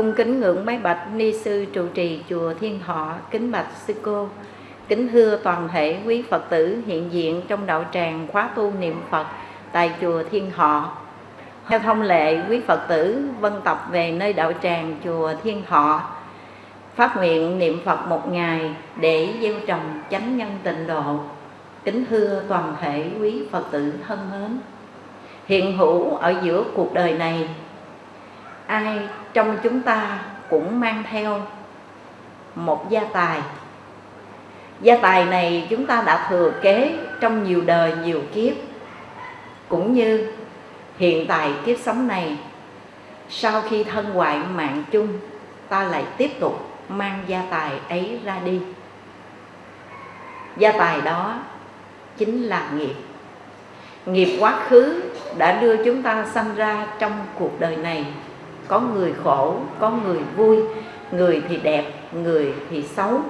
Cung kính ngưỡng bái bạch ni sư trụ trì chùa Thiên Thọ, kính bạch sư cô, kính thưa toàn thể quý Phật tử hiện diện trong đạo tràng khóa tu niệm Phật tại chùa Thiên Thọ. Theo thông lệ, quý Phật tử vân tập về nơi đạo tràng chùa Thiên Thọ, phát nguyện niệm Phật một ngày để gieo trồng chánh nhân tịnh độ Kính thưa toàn thể quý Phật tử thân mến Hiện hữu ở giữa cuộc đời này Ai trong chúng ta cũng mang theo một gia tài. Gia tài này chúng ta đã thừa kế trong nhiều đời nhiều kiếp. Cũng như hiện tại kiếp sống này, Sau khi thân hoại mạng chung, Ta lại tiếp tục mang gia tài ấy ra đi. Gia tài đó chính là nghiệp. Nghiệp quá khứ đã đưa chúng ta sanh ra trong cuộc đời này có người khổ, có người vui, người thì đẹp, người thì xấu.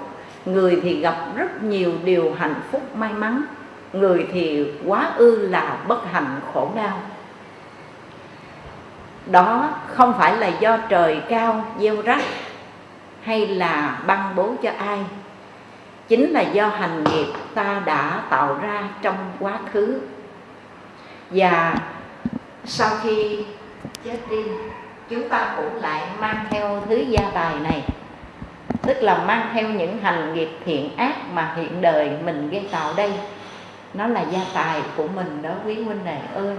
Người thì gặp rất nhiều điều hạnh phúc may mắn, người thì quá ư là bất hạnh khổ đau. Đó không phải là do trời cao gieo rắc hay là băng bố cho ai, chính là do hành nghiệp ta đã tạo ra trong quá khứ. Và sau khi chết đi chúng ta cũng lại mang theo thứ gia tài này, tức là mang theo những hành nghiệp thiện ác mà hiện đời mình gây tạo đây. Nó là gia tài của mình đó, quý huynh đệ ơi.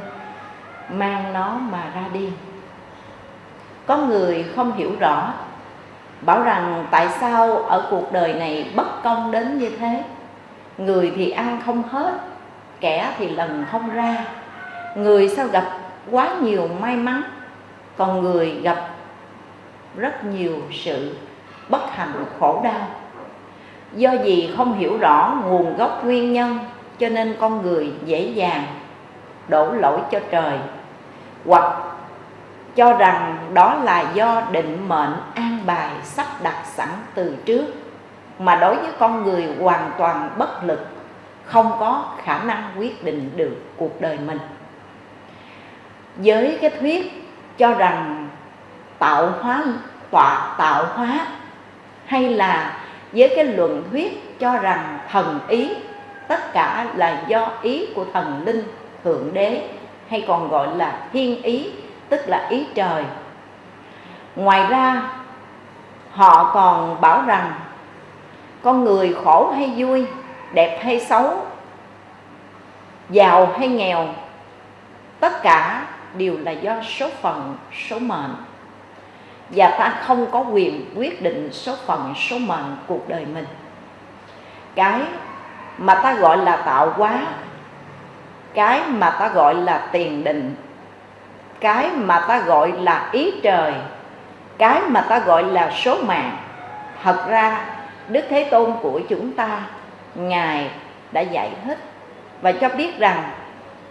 Mang nó mà ra đi. Có người không hiểu rõ, bảo rằng tại sao ở cuộc đời này bất công đến như thế? Người thì ăn không hết, kẻ thì lần không ra. Người sao gặp quá nhiều may mắn? Còn người gặp rất nhiều sự bất hạnh, khổ đau. Do gì không hiểu rõ nguồn gốc nguyên nhân, cho nên con người dễ dàng đổ lỗi cho trời, hoặc cho rằng đó là do định mệnh an bài sắp đặt sẵn từ trước. Mà đối với con người hoàn toàn bất lực, không có khả năng quyết định được cuộc đời mình. Với cái thuyết cho rằng tạo hóa, tọa tạo hóa, hay là với cái luận thuyết cho rằng thần ý, tất cả là do ý của thần linh thượng đế, hay còn gọi là thiên ý, tức là ý trời. Ngoài ra, họ còn bảo rằng con người khổ hay vui, đẹp hay xấu, giàu hay nghèo, tất cả đều là do số phận, số mệnh. Và ta không có quyền quyết định số phận, số mệnh cuộc đời mình. Cái mà ta gọi là tạo hóa, cái mà ta gọi là tiền định, cái mà ta gọi là ý trời, cái mà ta gọi là số mạng. Thật ra, đức thế tôn của chúng ta, ngài đã dạy hết. Và cho biết rằng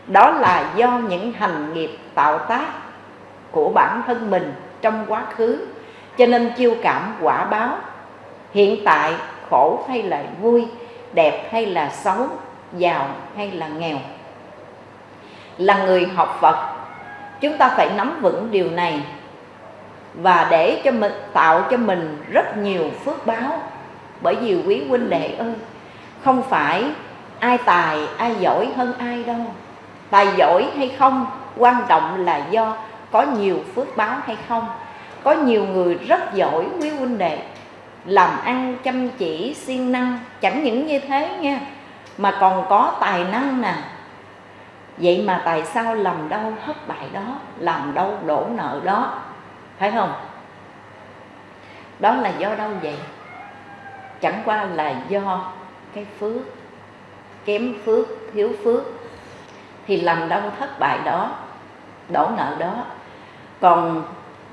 đó là do những hành nghiệp tạo tác của bản thân mình trong quá khứ. Cho nên chiêu cảm quả báo, hiện tại khổ hay là vui, đẹp hay là xấu, giàu hay là nghèo. Là người học phật, chúng ta phải nắm vững điều này và để cho mình, tạo cho mình rất nhiều phước báo. Bởi vì quý huynh đệ ơi, không phải ai tài ai giỏi hơn ai đâu tài giỏi hay không? Quan trọng là do có nhiều phước báo hay không. Có nhiều người rất giỏi, quý huynh đệ. Làm ăn chăm chỉ, siêng năng, chẳng những như thế nha, mà còn có tài năng nè. Vậy mà tại sao làm đâu thất bại đó, làm đâu đổ nợ đó? Phải không? Đó là do đâu vậy? Chẳng qua là do cái phước, kém phước, thiếu phước thì làm đâu thất bại đó, đổ nợ đó. Còn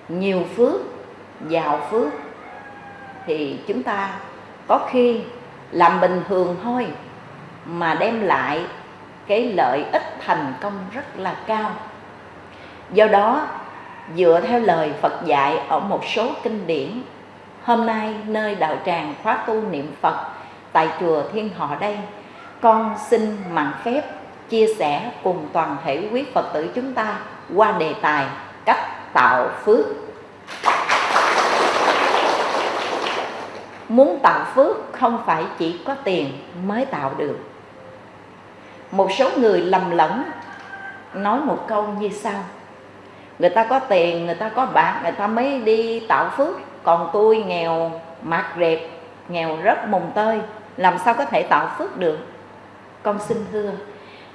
nhiều phước, giàu phước, thì chúng ta có khi làm bình thường thôi, mà đem lại cái lợi ích thành công rất là cao. Do đó, dựa theo lời phật dạy ở một số kinh điển, hôm nay nơi đạo tràng khóa tu niệm phật tại chùa thiên họ đây, con xin mạn phép chia sẻ cùng toàn thể quý Phật tử chúng ta qua đề tài cách tạo phước. Muốn tạo phước không phải chỉ có tiền mới tạo được. Một số người lầm lẫn, nói một câu như sau. Người ta có tiền, người ta có bạc, người ta mới đi tạo phước. Còn tôi nghèo mạt rệp, nghèo rất mùng tơi, làm sao có thể tạo phước được? Con xin thưa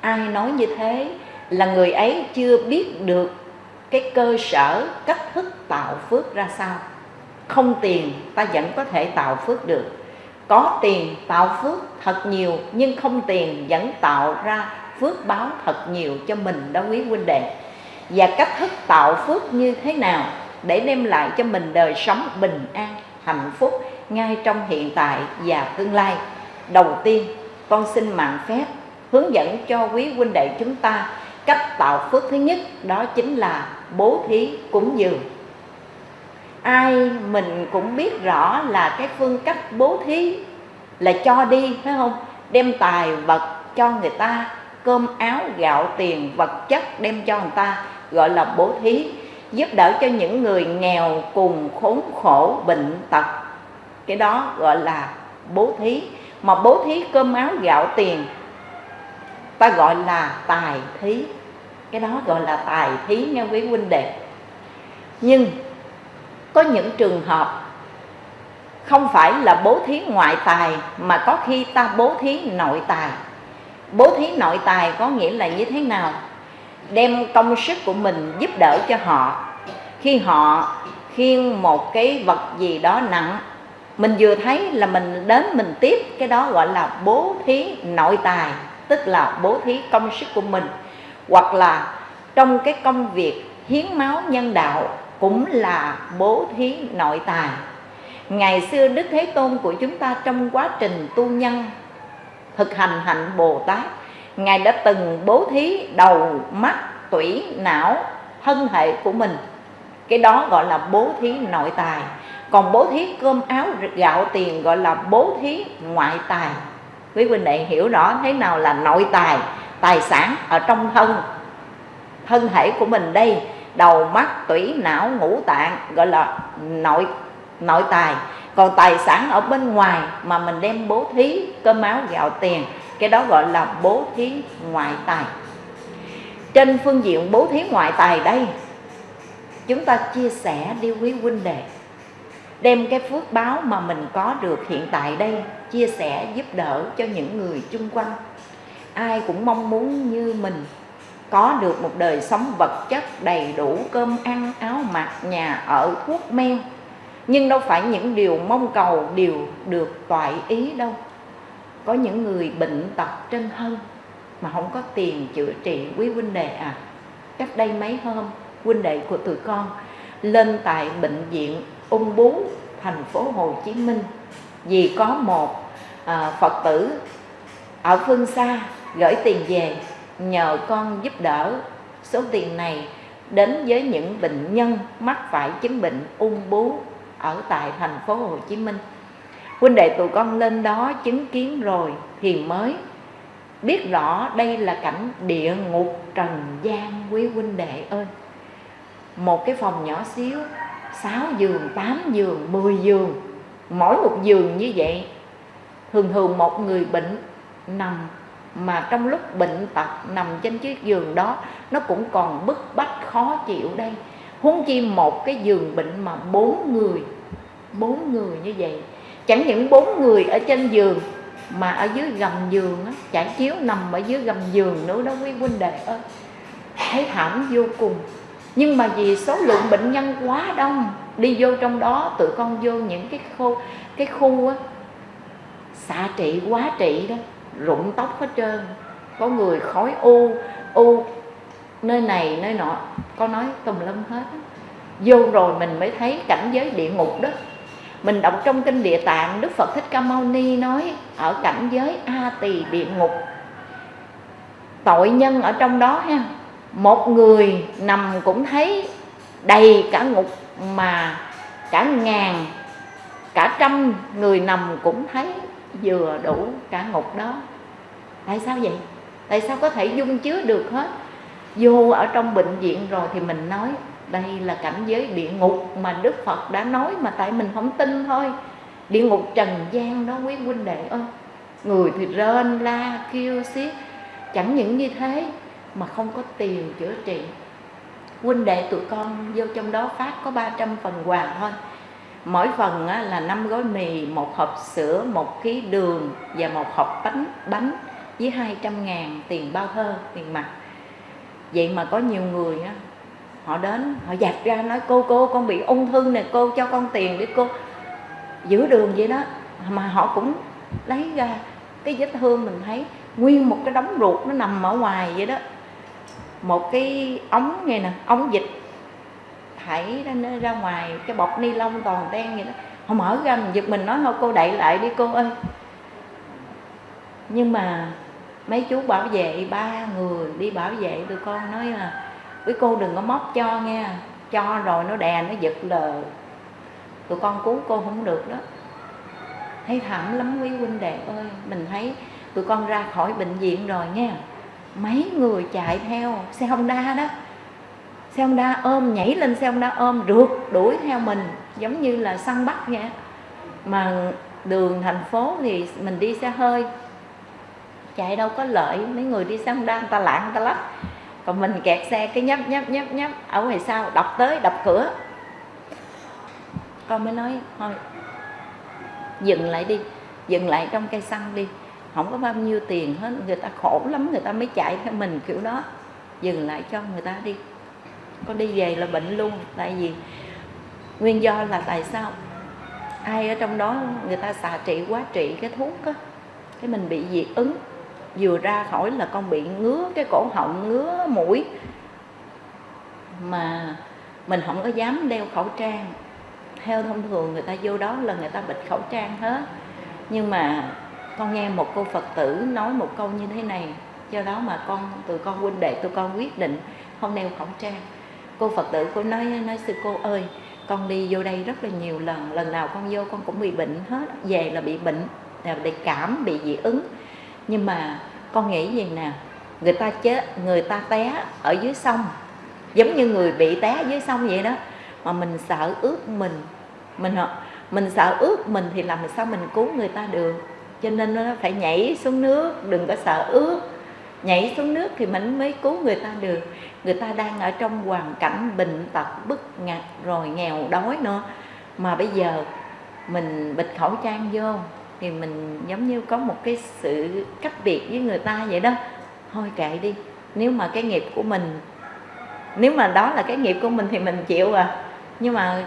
ai nói như thế là người ấy chưa biết được cái cơ sở, cách thức tạo phước ra sao. Không tiền ta vẫn có thể tạo phước được. Có tiền tạo phước thật nhiều, nhưng không tiền vẫn tạo ra phước báo thật nhiều cho mình đó quý huynh đệ. Và cách thức tạo phước như thế nào để đem lại cho mình đời sống bình an, hạnh phúc ngay trong hiện tại và tương lai? Đầu tiên, con xin mạng phép hướng dẫn cho quý huynh đệ chúng ta cách tạo phước thứ nhất, đó chính là bố thí cúng dường. Ai mình cũng biết rõ là cái phương cách bố thí là cho đi, phải không? Đem tài vật cho người ta, cơm áo, gạo, tiền, vật chất đem cho người ta, gọi là bố thí, giúp đỡ cho những người nghèo cùng khốn khổ bệnh tật. Cái đó gọi là bố thí. Mà bố thí cơm áo, gạo, tiền ta gọi là tài thí. Cái đó gọi là tài thí nha quý huynh đệ. Nhưng có những trường hợp không phải là bố thí ngoại tài, mà có khi ta bố thí nội tài. Bố thí nội tài có nghĩa là như thế nào? Đem công sức của mình giúp đỡ cho họ. Khi họ khiêng một cái vật gì đó nặng, mình vừa thấy là mình đến mình tiếp, cái đó gọi là bố thí nội tài tức là bố thí công sức của mình, hoặc là trong cái công việc hiến máu nhân đạo cũng là bố thí nội tài. Ngày xưa đức thế tôn của chúng ta trong quá trình tu nhân, thực hành hạnh bồ tát, ngài đã từng bố thí đầu mắt, tủy, não, thân hệ của mình. Cái đó gọi là bố thí nội tài. Còn bố thí cơm áo, gạo tiền gọi là bố thí ngoại tài quý huynh đệ hiểu rõ thế nào là nội tài tài sản ở trong thân. Thân thể của mình đây, đầu mắt, tủy não, ngũ tạng, gọi là nội nội tài. Còn tài sản ở bên ngoài mà mình đem bố thí, cơm áo, gạo tiền, cái đó gọi là bố thí ngoại tài. Trên phương diện bố thí ngoại tài đây, chúng ta chia sẻ đi quý huynh đệ. Đem cái phước báo mà mình có được hiện tại đây chia sẻ, giúp đỡ cho những người chung quanh. Ai cũng mong muốn như mình có được một đời sống vật chất đầy đủ, cơm ăn, áo mặc, nhà ở, thuốc men. Nhưng đâu phải những điều mong cầu đều được toại ý đâu. Có những người bệnh tật trên thân mà không có tiền chữa trị. Quý huynh đệ à cách đây mấy hôm, huynh đệ của tụi con lên tại bệnh viện ung bú thành phố Hồ Chí Minh. Vì có một à, Phật tử ở phương xa gửi tiền về nhờ con giúp đỡ số tiền này đến với những bệnh nhân mắc phải chứng bệnh ung bú ở tại thành phố Hồ Chí Minh. Huynh đệ tụi con lên đó chứng kiến rồi thì mới biết rõ đây là cảnh địa ngục trần gian quý huynh đệ ơi. Một cái phòng nhỏ xíu, 6 giường, 8 giường, 10 giường, mỗi một giường như vậy thường thường một người bệnh nằm mà trong lúc bệnh tật nằm trên chiếc giường đó, nó cũng còn bức bách, khó chịu đây. Huống chi một cái giường bệnh mà bốn người bốn người như vậy. Chẳng những bốn người ở trên giường, mà ở dưới gầm giường á trải chiếu nằm ở dưới gầm giường nữa đó quý huynh đệ ơi. Thấy thảm vô cùng. Nhưng mà vì số lượng bệnh nhân quá đông, đi vô trong đó, tụi con vô những cái khu cái khu á xạ trị, quá trị đó, rụng tóc hết trơn. Có người khói u u, nơi này, nơi nọ. Có nói tùm lum hết vô rồi mình mới thấy cảnh giới địa ngục đó. Mình đọc trong kinh địa tạng, đức phật thích ca mâu ni nói, ở cảnh giới a tỳ địa ngục, tội nhân ở trong đó ha. Một người nằm cũng thấy đầy cả ngục mà cả ngàn, cả trăm người nằm cũng thấy vừa đủ cả ngục đó. Tại sao vậy? Tại sao có thể dung chứa được hết? Vô ở trong bệnh viện rồi thì mình nói, đây là cảnh giới địa ngục mà đức phật đã nói mà tại mình không tin thôi. Địa ngục trần gian đó quý huynh đệ ơi. Người thì rên la, kêu xiết. Chẳng những như thế mà không có tiền chữa trị. Huynh đệ tụi con vô trong đó phát có 300 phần quà thôi mỗi phần là năm gói mì, một hộp sữa, một ký đường và một hộp bánh bánh với 200 ngàn tiền bao thơ, tiền mặt. Vậy mà có nhiều người á, họ đến, họ dạt ra nói, cô cô, con bị ung thư nè, cô cho con tiền để cô giữ đường vậy đó. Mà họ cũng lấy ra cái vết thương mình thấy nguyên một cái đống ruột nó nằm ở ngoài vậy đó. Một cái ống nghe nè, ống dịch thảy ra, ra ngoài cái bọc ni lông toàn đen vậy đó. Họ mở ra mình giật mình nói thôi cô đậy lại đi cô ơi. Nhưng mà mấy chú bảo vệ ba người đi bảo vệ tụi con nói là với cô đừng có móc cho nghe cho rồi nó đè nó giật lờ. Tụi con cứu cô không được đó. Thấy thảm lắm quý huynh đệ ơi. Mình thấy tụi con ra khỏi bệnh viện rồi nghe mấy người chạy theo xe Honda đó xe Honda ôm, nhảy lên xe Honda ôm, rượt đuổi theo mình, giống như là săn bắt nha. Mà đường thành phố thì mình đi xe hơi, chạy đâu có lợi, mấy người đi xe Honda người ta lạng người ta lắc còn mình kẹt xe cái nhấp nhấp nhấp nhấp, ở ngoài sau, đập tới, đập cửa. Con mới nói, thôi, dừng lại đi, dừng lại trong cây xăng đi không có bao nhiêu tiền hết, người ta khổ lắm, người ta mới chạy theo mình kiểu đó. Dừng lại cho người ta đi con đi về là bệnh luôn, tại vì nguyên do là tại sao? Ai ở trong đó người ta xạ trị, quá trị cái thuốc á, cái mình bị dị ứng, vừa ra khỏi là con bị ngứa cái cổ họng, ngứa mũi. Mà mình không có dám đeo khẩu trang. Theo thông thường người ta vô đó là người ta bịt khẩu trang hết. Nhưng mà con nghe một cô phật tử nói một câu như thế này, do đó mà con, tụi con huynh đệ, tụi con quyết định không đeo khẩu trang cô phật tử cô nói nói sư cô ơi, con đi vô đây rất là nhiều lần lần nào con vô con cũng bị bệnh hết, về là bị bệnh, là bị cảm, bị dị ứng. Nhưng mà con nghĩ gì nè, người ta chết, người ta té ở dưới sông, giống như người bị té dưới sông vậy đó. Mà mình sợ ướt mình mình mình sợ ướt mình thì làm sao mình cứu người ta được? Cho nên nó phải nhảy xuống nước, đừng có sợ ướt nhảy xuống nước thì mình mới cứu người ta được. Người ta đang ở trong hoàn cảnh bệnh tật, bức ngặt, rồi nghèo đói nữa. Mà bây giờ mình bịt khẩu trang vô thì mình giống như có một cái sự cách biệt với người ta vậy đó. Thôi kệ đi, nếu mà cái nghiệp của mình, nếu mà đó là cái nghiệp của mình thì mình chịu à. Nhưng mà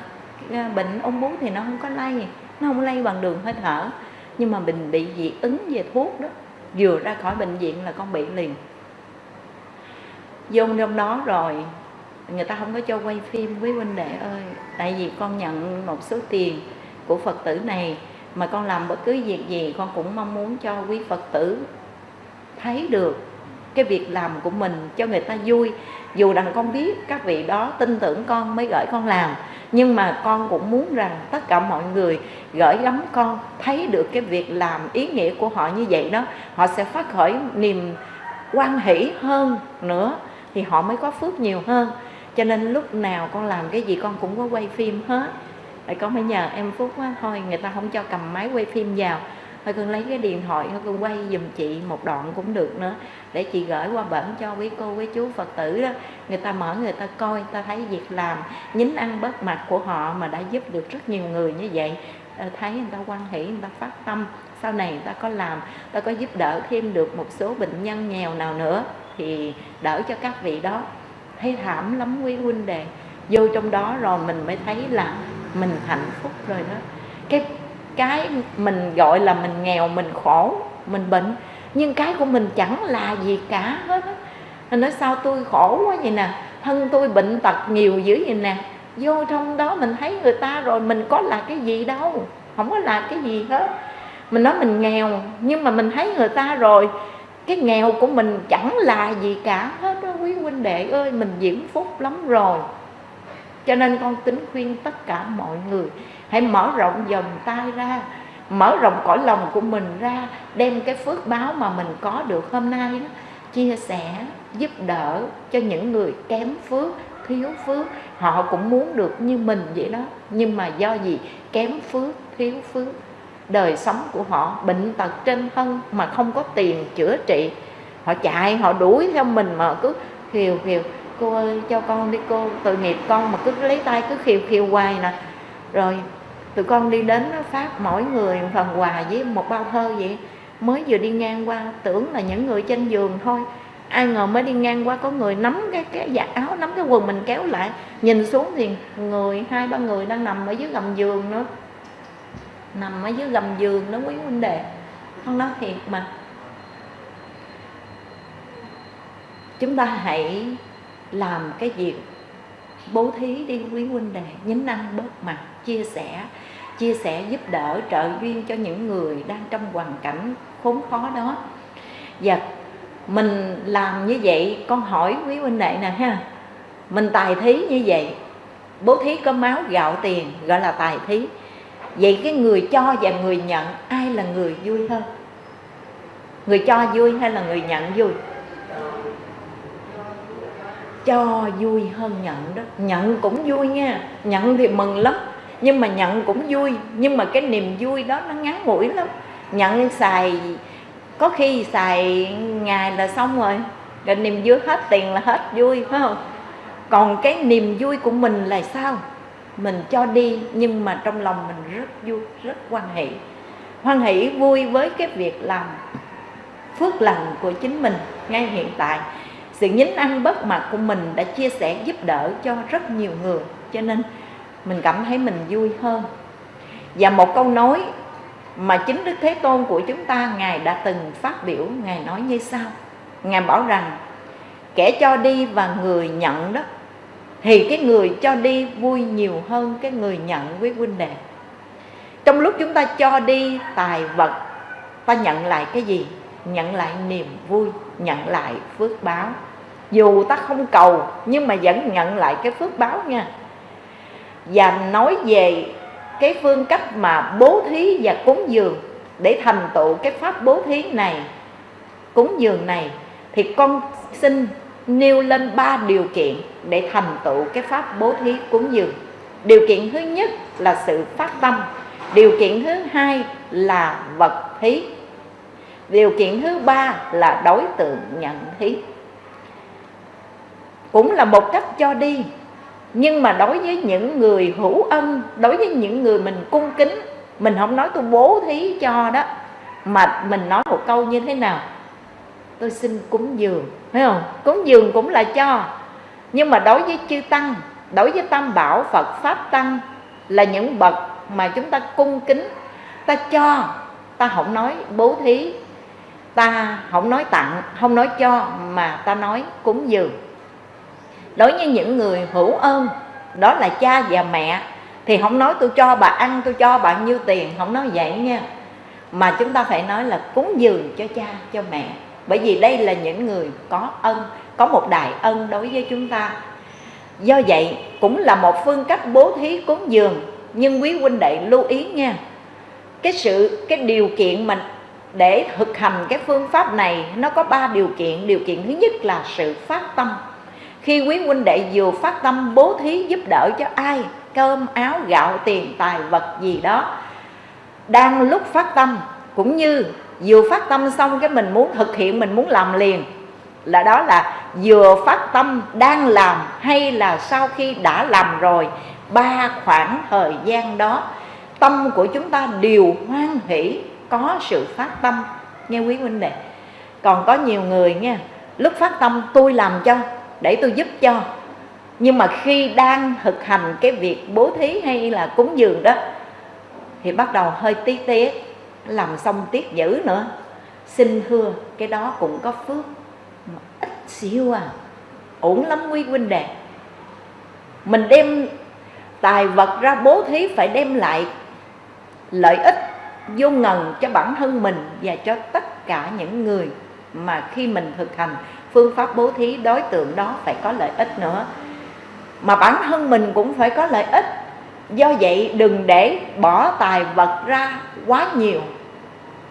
à, bệnh ung bú thì nó không có lây, nó không lây bằng đường hơi thở. Nhưng mà mình bị dị ứng về thuốc đó vừa ra khỏi bệnh viện là con bị liền. Vô trong đó rồi, người ta không có cho quay phim với huynh đệ ơi, tại vì con nhận một số tiền của phật tử này, mà con làm bất cứ việc gì con cũng mong muốn cho quý phật tử thấy được. Cái việc làm của mình cho người ta vui dù rằng con biết các vị đó tin tưởng con mới gửi con làm nhưng mà con cũng muốn rằng tất cả mọi người gửi gắm con thấy được cái việc làm ý nghĩa của họ như vậy đó họ sẽ phát khởi niềm quan hỷ hơn nữa thì họ mới có phước nhiều hơn. Cho nên lúc nào con làm cái gì con cũng có quay phim hết. Tại con phải nhờ em Phúc á, thôi người ta không cho cầm máy quay phim vào thôi con lấy cái điện thoại, thôi con quay dùm chị một đoạn cũng được nữa. Để chị gửi qua bển cho quý cô, quý chú phật tử đó. Người ta mở, người ta coi ta thấy việc làm, nhín ăn bớt mặt của họ mà đã giúp được rất nhiều người như vậy. Ờ, thấy người ta quan hỷ, người ta phát tâm, sau này người ta có làm ta có giúp đỡ thêm được một số bệnh nhân nghèo nào nữa, thì đỡ cho các vị đó. Thấy thảm lắm quý huynh đệ. Vô trong đó rồi mình mới thấy là mình hạnh phúc rồi đó. Cái cái mình gọi là mình nghèo, mình khổ, mình bệnh. Nhưng cái của mình chẳng là gì cả hết anh nói, sao tôi khổ quá vậy nè? Thân tôi bệnh tật nhiều dữ vậy nè. Vô trong đó mình thấy người ta rồi, mình có là cái gì đâu không có là cái gì hết. Mình nói, mình nghèo, nhưng mà mình thấy người ta rồi, cái nghèo của mình chẳng là gì cả hết đó quý huynh đệ ơi, mình diễm phúc lắm rồi. Cho nên con tính khuyên tất cả mọi người hãy mở rộng vòng tay ra, mở rộng cõi lòng của mình ra, đem cái phước báo mà mình có được hôm nay đó, chia sẻ, giúp đỡ cho những người kém phước, thiếu phước. Họ cũng muốn được như mình vậy đó, nhưng mà do gì? Kém phước, thiếu phước. Đời sống của họ bệnh tật trên thân mà không có tiền chữa trị. Họ chạy, họ đuổi theo mình mà cứ khiều khiều cô ơi, cho con đi, cô, tội nghiệp con mà cứ lấy tay cứ khiều khiều hoài nè rồi, tụi con đi đến phát, mỗi người phần quà với một bao thơ vậy. Mới vừa đi ngang qua, tưởng là những người trên giường thôi. Ai ngờ mới đi ngang qua, có người nắm cái cái giặt áo, nắm cái quần mình kéo lại. Nhìn xuống thì người, hai ba người đang nằm ở dưới gầm giường nữa. Nằm ở dưới gầm giường đó, quý huynh đệ. Con nói thiệt mà. Chúng ta hãy làm cái việc bố thí đi quý huynh đệ nhín ăn bớt mặt, chia sẻ chia sẻ giúp đỡ, trợ duyên cho những người đang trong hoàn cảnh khốn khó đó. Và mình làm như vậy, con hỏi quý huynh đệ nè ha, mình tài thí như vậy, bố thí có máu, gạo, tiền, gọi là tài thí. Vậy cái người cho và người nhận, ai là người vui hơn? Người cho vui hay là người nhận vui? Cho vui hơn nhận đó. Nhận cũng vui nha. Nhận thì mừng lắm. Nhưng mà nhận cũng vui. Nhưng mà cái niềm vui đó nó ngắn ngủi lắm. Nhận xài, có khi xài ngày là xong rồi. Rồi niềm vui hết tiền là hết vui, phải không? Còn cái niềm vui của mình là sao? Mình cho đi, nhưng mà trong lòng mình rất vui, rất hoan hỷ. Hoan hỷ vui với cái việc làm phước lành của chính mình ngay hiện tại sự nhín ăn bất mặt của mình đã chia sẻ giúp đỡ cho rất nhiều người, cho nên mình cảm thấy mình vui hơn. Và một câu nói mà chính Đức Thế Tôn của chúng ta, Ngài đã từng phát biểu, Ngài nói như sau. Ngài bảo rằng, kẻ cho đi và người nhận đó, thì cái người cho đi vui nhiều hơn cái người nhận với huynh đệ. Trong lúc chúng ta cho đi tài vật, ta nhận lại cái gì? Nhận lại niềm vui, nhận lại phước báo dù ta không cầu, nhưng mà vẫn nhận lại cái phước báo nha. Và nói về cái phương cách mà bố thí và cúng dường để thành tựu cái pháp bố thí này, cúng dường này, thì con xin nêu lên ba điều kiện để thành tựu cái pháp bố thí cúng dường. Điều kiện thứ nhất là sự phát tâm. Điều kiện thứ hai là vật thí. Điều kiện thứ ba là đối tượng nhận thí cũng là một cách cho đi. Nhưng mà đối với những người hữu ân đối với những người mình cung kính, mình không nói tôi bố thí cho đó, mà mình nói một câu như thế nào? Tôi xin cúng dường phải không? Cúng dường cũng là cho. Nhưng mà đối với chư tăng, đối với tam bảo, phật, pháp tăng là những bậc mà chúng ta cung kính, ta cho, ta không nói bố thí, ta không nói tặng, không nói cho mà ta nói cúng dường đối với những người hữu ơn, đó là cha và mẹ, thì không nói tôi cho bà ăn, tôi cho bà nhiêu tiền, không nói vậy nha. Mà chúng ta phải nói là cúng dường cho cha, cho mẹ. Bởi vì đây là những người có ân, có một đại ân đối với chúng ta. Do vậy, cũng là một phương cách bố thí cúng dường, nhưng quý huynh đệ lưu ý nha. Cái sự, cái điều kiện mình để thực hành cái phương pháp này, nó có ba điều kiện. Điều kiện thứ nhất là sự phát tâm khi quý huynh đệ vừa phát tâm bố thí giúp đỡ cho ai, cơm, áo, gạo, tiền, tài, vật gì đó, đang lúc phát tâm, cũng như vừa phát tâm xong cái mình muốn thực hiện, mình muốn làm liền, là đó là vừa phát tâm đang làm hay là sau khi đã làm rồi, ba khoảng thời gian đó, tâm của chúng ta đều hoan hỷ, có sự phát tâm. Nghe quý huynh đệ, còn có nhiều người nha, lúc phát tâm tôi làm cho để tôi giúp cho. Nhưng mà khi đang thực hành cái việc bố thí hay là cúng dường đó, thì bắt đầu hơi tí tiếc làm xong tiếc dữ nữa. Xin thưa, cái đó cũng có phước, mà ít xíu à ổn lắm quý huynh đệ. Mình đem tài vật ra bố thí phải đem lại lợi ích vô ngần cho bản thân mình và cho tất cả những người mà khi mình thực hành phương pháp bố thí, đối tượng đó phải có lợi ích nữa. Mà bản thân mình cũng phải có lợi ích. Do vậy, đừng để bỏ tài vật ra quá nhiều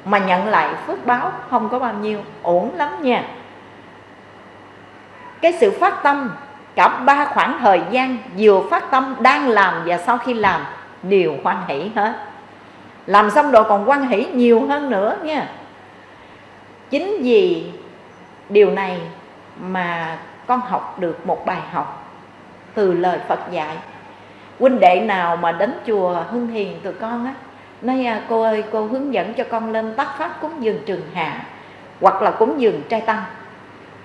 mà nhận lại phước báo không có bao nhiêu, ổn lắm nha. Cái sự phát tâm, cả ba khoảng thời gian vừa phát tâm, đang làm và sau khi làm, đều hoan hỷ hết. Làm xong rồi còn hoan hỷ nhiều hơn nữa nha. Chính vì điều này mà con học được một bài học từ lời Phật dạy. Huynh đệ nào mà đến chùa Hưng Hiền tụi con á nói à, cô ơi cô hướng dẫn cho con lên tắt pháp cúng dường trường hạ hoặc là cúng dường trai tăng.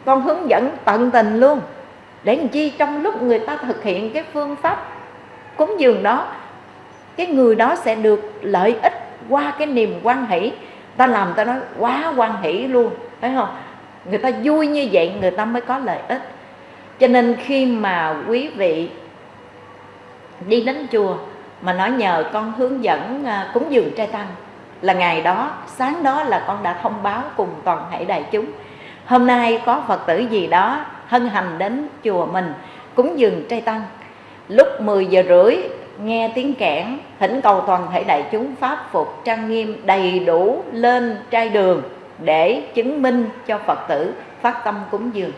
Con hướng dẫn tận tình luôn. Để làm chi? Trong lúc người ta thực hiện cái phương pháp cúng dường đó cái người đó sẽ được lợi ích qua cái niềm quan hỷ. Ta làm ta nói quá quan hỷ luôn. Thấy không? Người ta vui như vậy, người ta mới có lợi ích. Cho nên khi mà quý vị đi đến chùa mà nói nhờ con hướng dẫn à, cúng dường trai tăng, là ngày đó, sáng đó là con đã thông báo cùng toàn thể đại chúng. Hôm nay có phật tử gì đó hân hành đến chùa mình cúng dường trai tăng. Lúc 10 giờ rưỡi, nghe tiếng kẽn thỉnh cầu toàn thể đại chúng pháp phục trang nghiêm đầy đủ lên trai đường để chứng minh cho phật tử phát tâm cúng dường.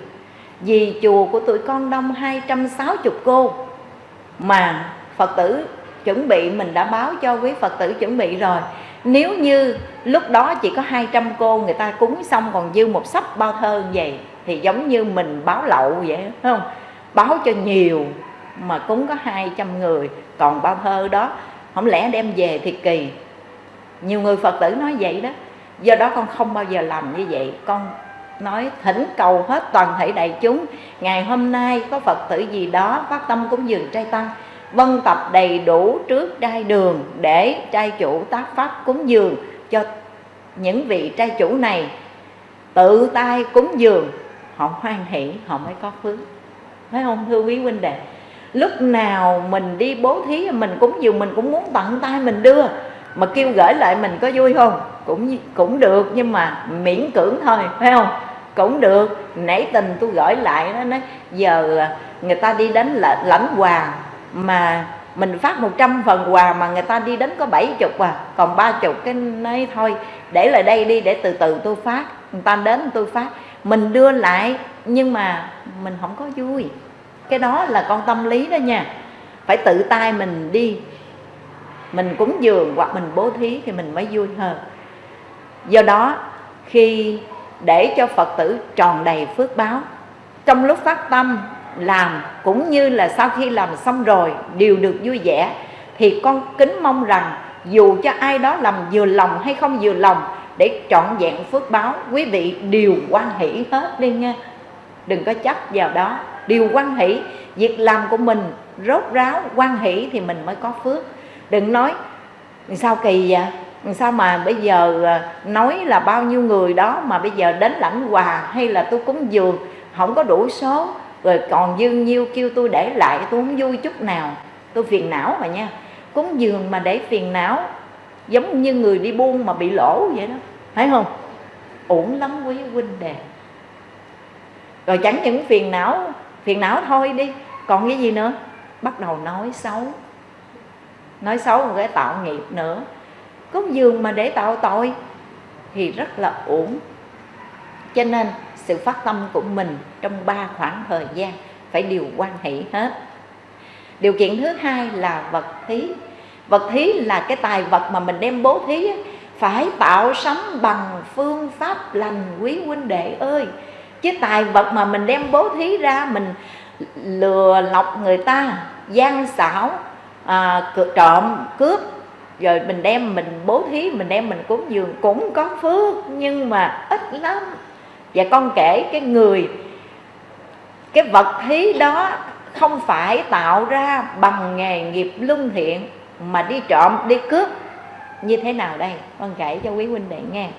Vì chùa của tụi con đông 260 cô mà phật tử chuẩn bị, mình đã báo cho quý phật tử chuẩn bị rồi. Nếu như lúc đó chỉ có 200 cô người ta cúng xong còn dư một sắp bao thơ vậy, thì giống như mình báo lậu vậy, phải không? Báo cho nhiều mà cúng có 200 người, còn bao thơ đó không lẽ đem về thì kỳ? Nhiều người phật tử nói vậy đó do đó con không bao giờ làm như vậy. Con nói thỉnh cầu hết toàn thể đại chúng, ngày hôm nay có phật tử gì đó phát tâm cúng dường trai tăng, vân tập đầy đủ trước trai đường để trai chủ tác pháp cúng dường cho những vị trai chủ này tự tay cúng dường. Họ hoan hỷ, họ mới có phước. Phải không, thưa quý huynh đệ? Lúc nào mình đi bố thí, mình cúng dường, mình cũng muốn tận tay mình đưa mà kêu gửi lại mình có vui không? Cũng cũng được, nhưng mà miễn cưỡng thôi, phải không? Cũng được. Nãy tình tôi gửi lại nó nói, giờ à, người ta đi đến là lãnh quà mà mình phát 100 phần quà mà người ta đi đến có 70 à còn 30 cái nói thôi, để lại đây đi, để từ từ tôi phát. Người ta đến tôi phát. Mình đưa lại, nhưng mà mình không có vui. Cái đó là con tâm lý đó nha. Phải tự tay mình đi mình cúng dường hoặc mình bố thí thì mình mới vui hơn. Do đó, khi để cho phật tử tròn đầy phước báo, trong lúc phát tâm, làm cũng như là sau khi làm xong rồi, đều được vui vẻ, thì con kính mong rằng dù cho ai đó làm vừa lòng hay không vừa lòng để trọn vẹn phước báo, quý vị đều quan hỷ hết đi nha. Đừng có chấp vào đó. Đều quan hỷ, việc làm của mình rốt ráo quan hỷ thì mình mới có phước đừng nói sao kỳ vậy? Sao mà bây giờ à, nói là bao nhiêu người đó mà bây giờ đến lãnh quà hay là tôi cúng dường không có đủ số, rồi còn dương nhiêu kêu tôi để lại, tôi không vui chút nào. Tôi phiền não mà nha, cúng dường mà để phiền não, giống như người đi buôn mà bị lỗ vậy đó. Thấy không? Uổng lắm quý huynh đệ. Rồi chẳng những phiền não phiền não thôi đi, còn cái gì nữa? Bắt đầu nói xấu nói xấu một cái tạo nghiệp nữa. Cúng dường mà để tạo tội thì rất là uổng. cho nên sự phát tâm của mình trong ba khoảng thời gian phải điều quan hệ hết. Điều kiện thứ hai là vật thí. Vật thí là cái tài vật mà mình đem bố thí phải tạo sống bằng phương pháp lành quý huynh đệ ơi. Chứ tài vật mà mình đem bố thí ra mình lừa lọc người ta, gian xảo à, trộm cướp. Rồi mình đem mình bố thí mình đem mình cúng dường. Cũng có phước nhưng mà ít lắm. Và con kể cái người cái vật thí đó không phải tạo ra bằng nghề nghiệp luân thiện mà đi trộm đi cướp. Như thế nào đây? Con kể cho quý huynh đệ nghe.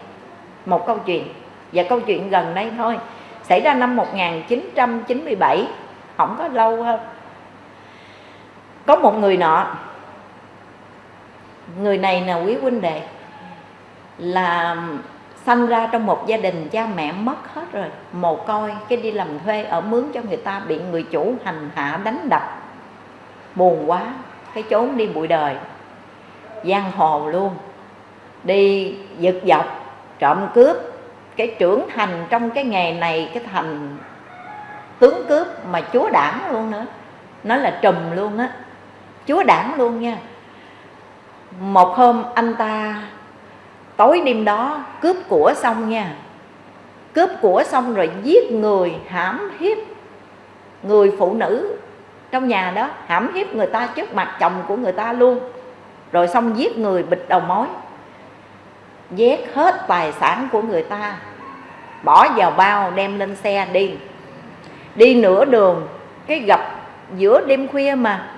Một câu chuyện. Và câu chuyện gần đây thôi. Xảy ra năm 1997 không có lâu hơn có một người nọ. Người này là quý huynh đệ. Là sanh ra trong một gia đình cha mẹ mất hết rồi. Mồ côi, cái đi làm thuê ở mướn cho người ta bị người chủ hành hạ đánh đập. Buồn quá, cái trốn đi bụi đời. Giang hồ luôn. Đi giật dọc, trộm cướp. Cái trưởng thành trong cái nghề này, cái thành tướng cướp mà chúa đảng luôn nữa. Nói là trùm luôn á chúa đảng luôn nha. Một hôm anh ta tối đêm đó cướp của xong nha. Cướp của xong rồi giết người hãm hiếp người phụ nữ trong nhà đó, hãm hiếp người ta trước mặt chồng của người ta luôn. Rồi xong giết người bịt đầu mối vét hết tài sản của người ta, bỏ vào bao đem lên xe đi. Đi nửa đường, cái gặp giữa đêm khuya mà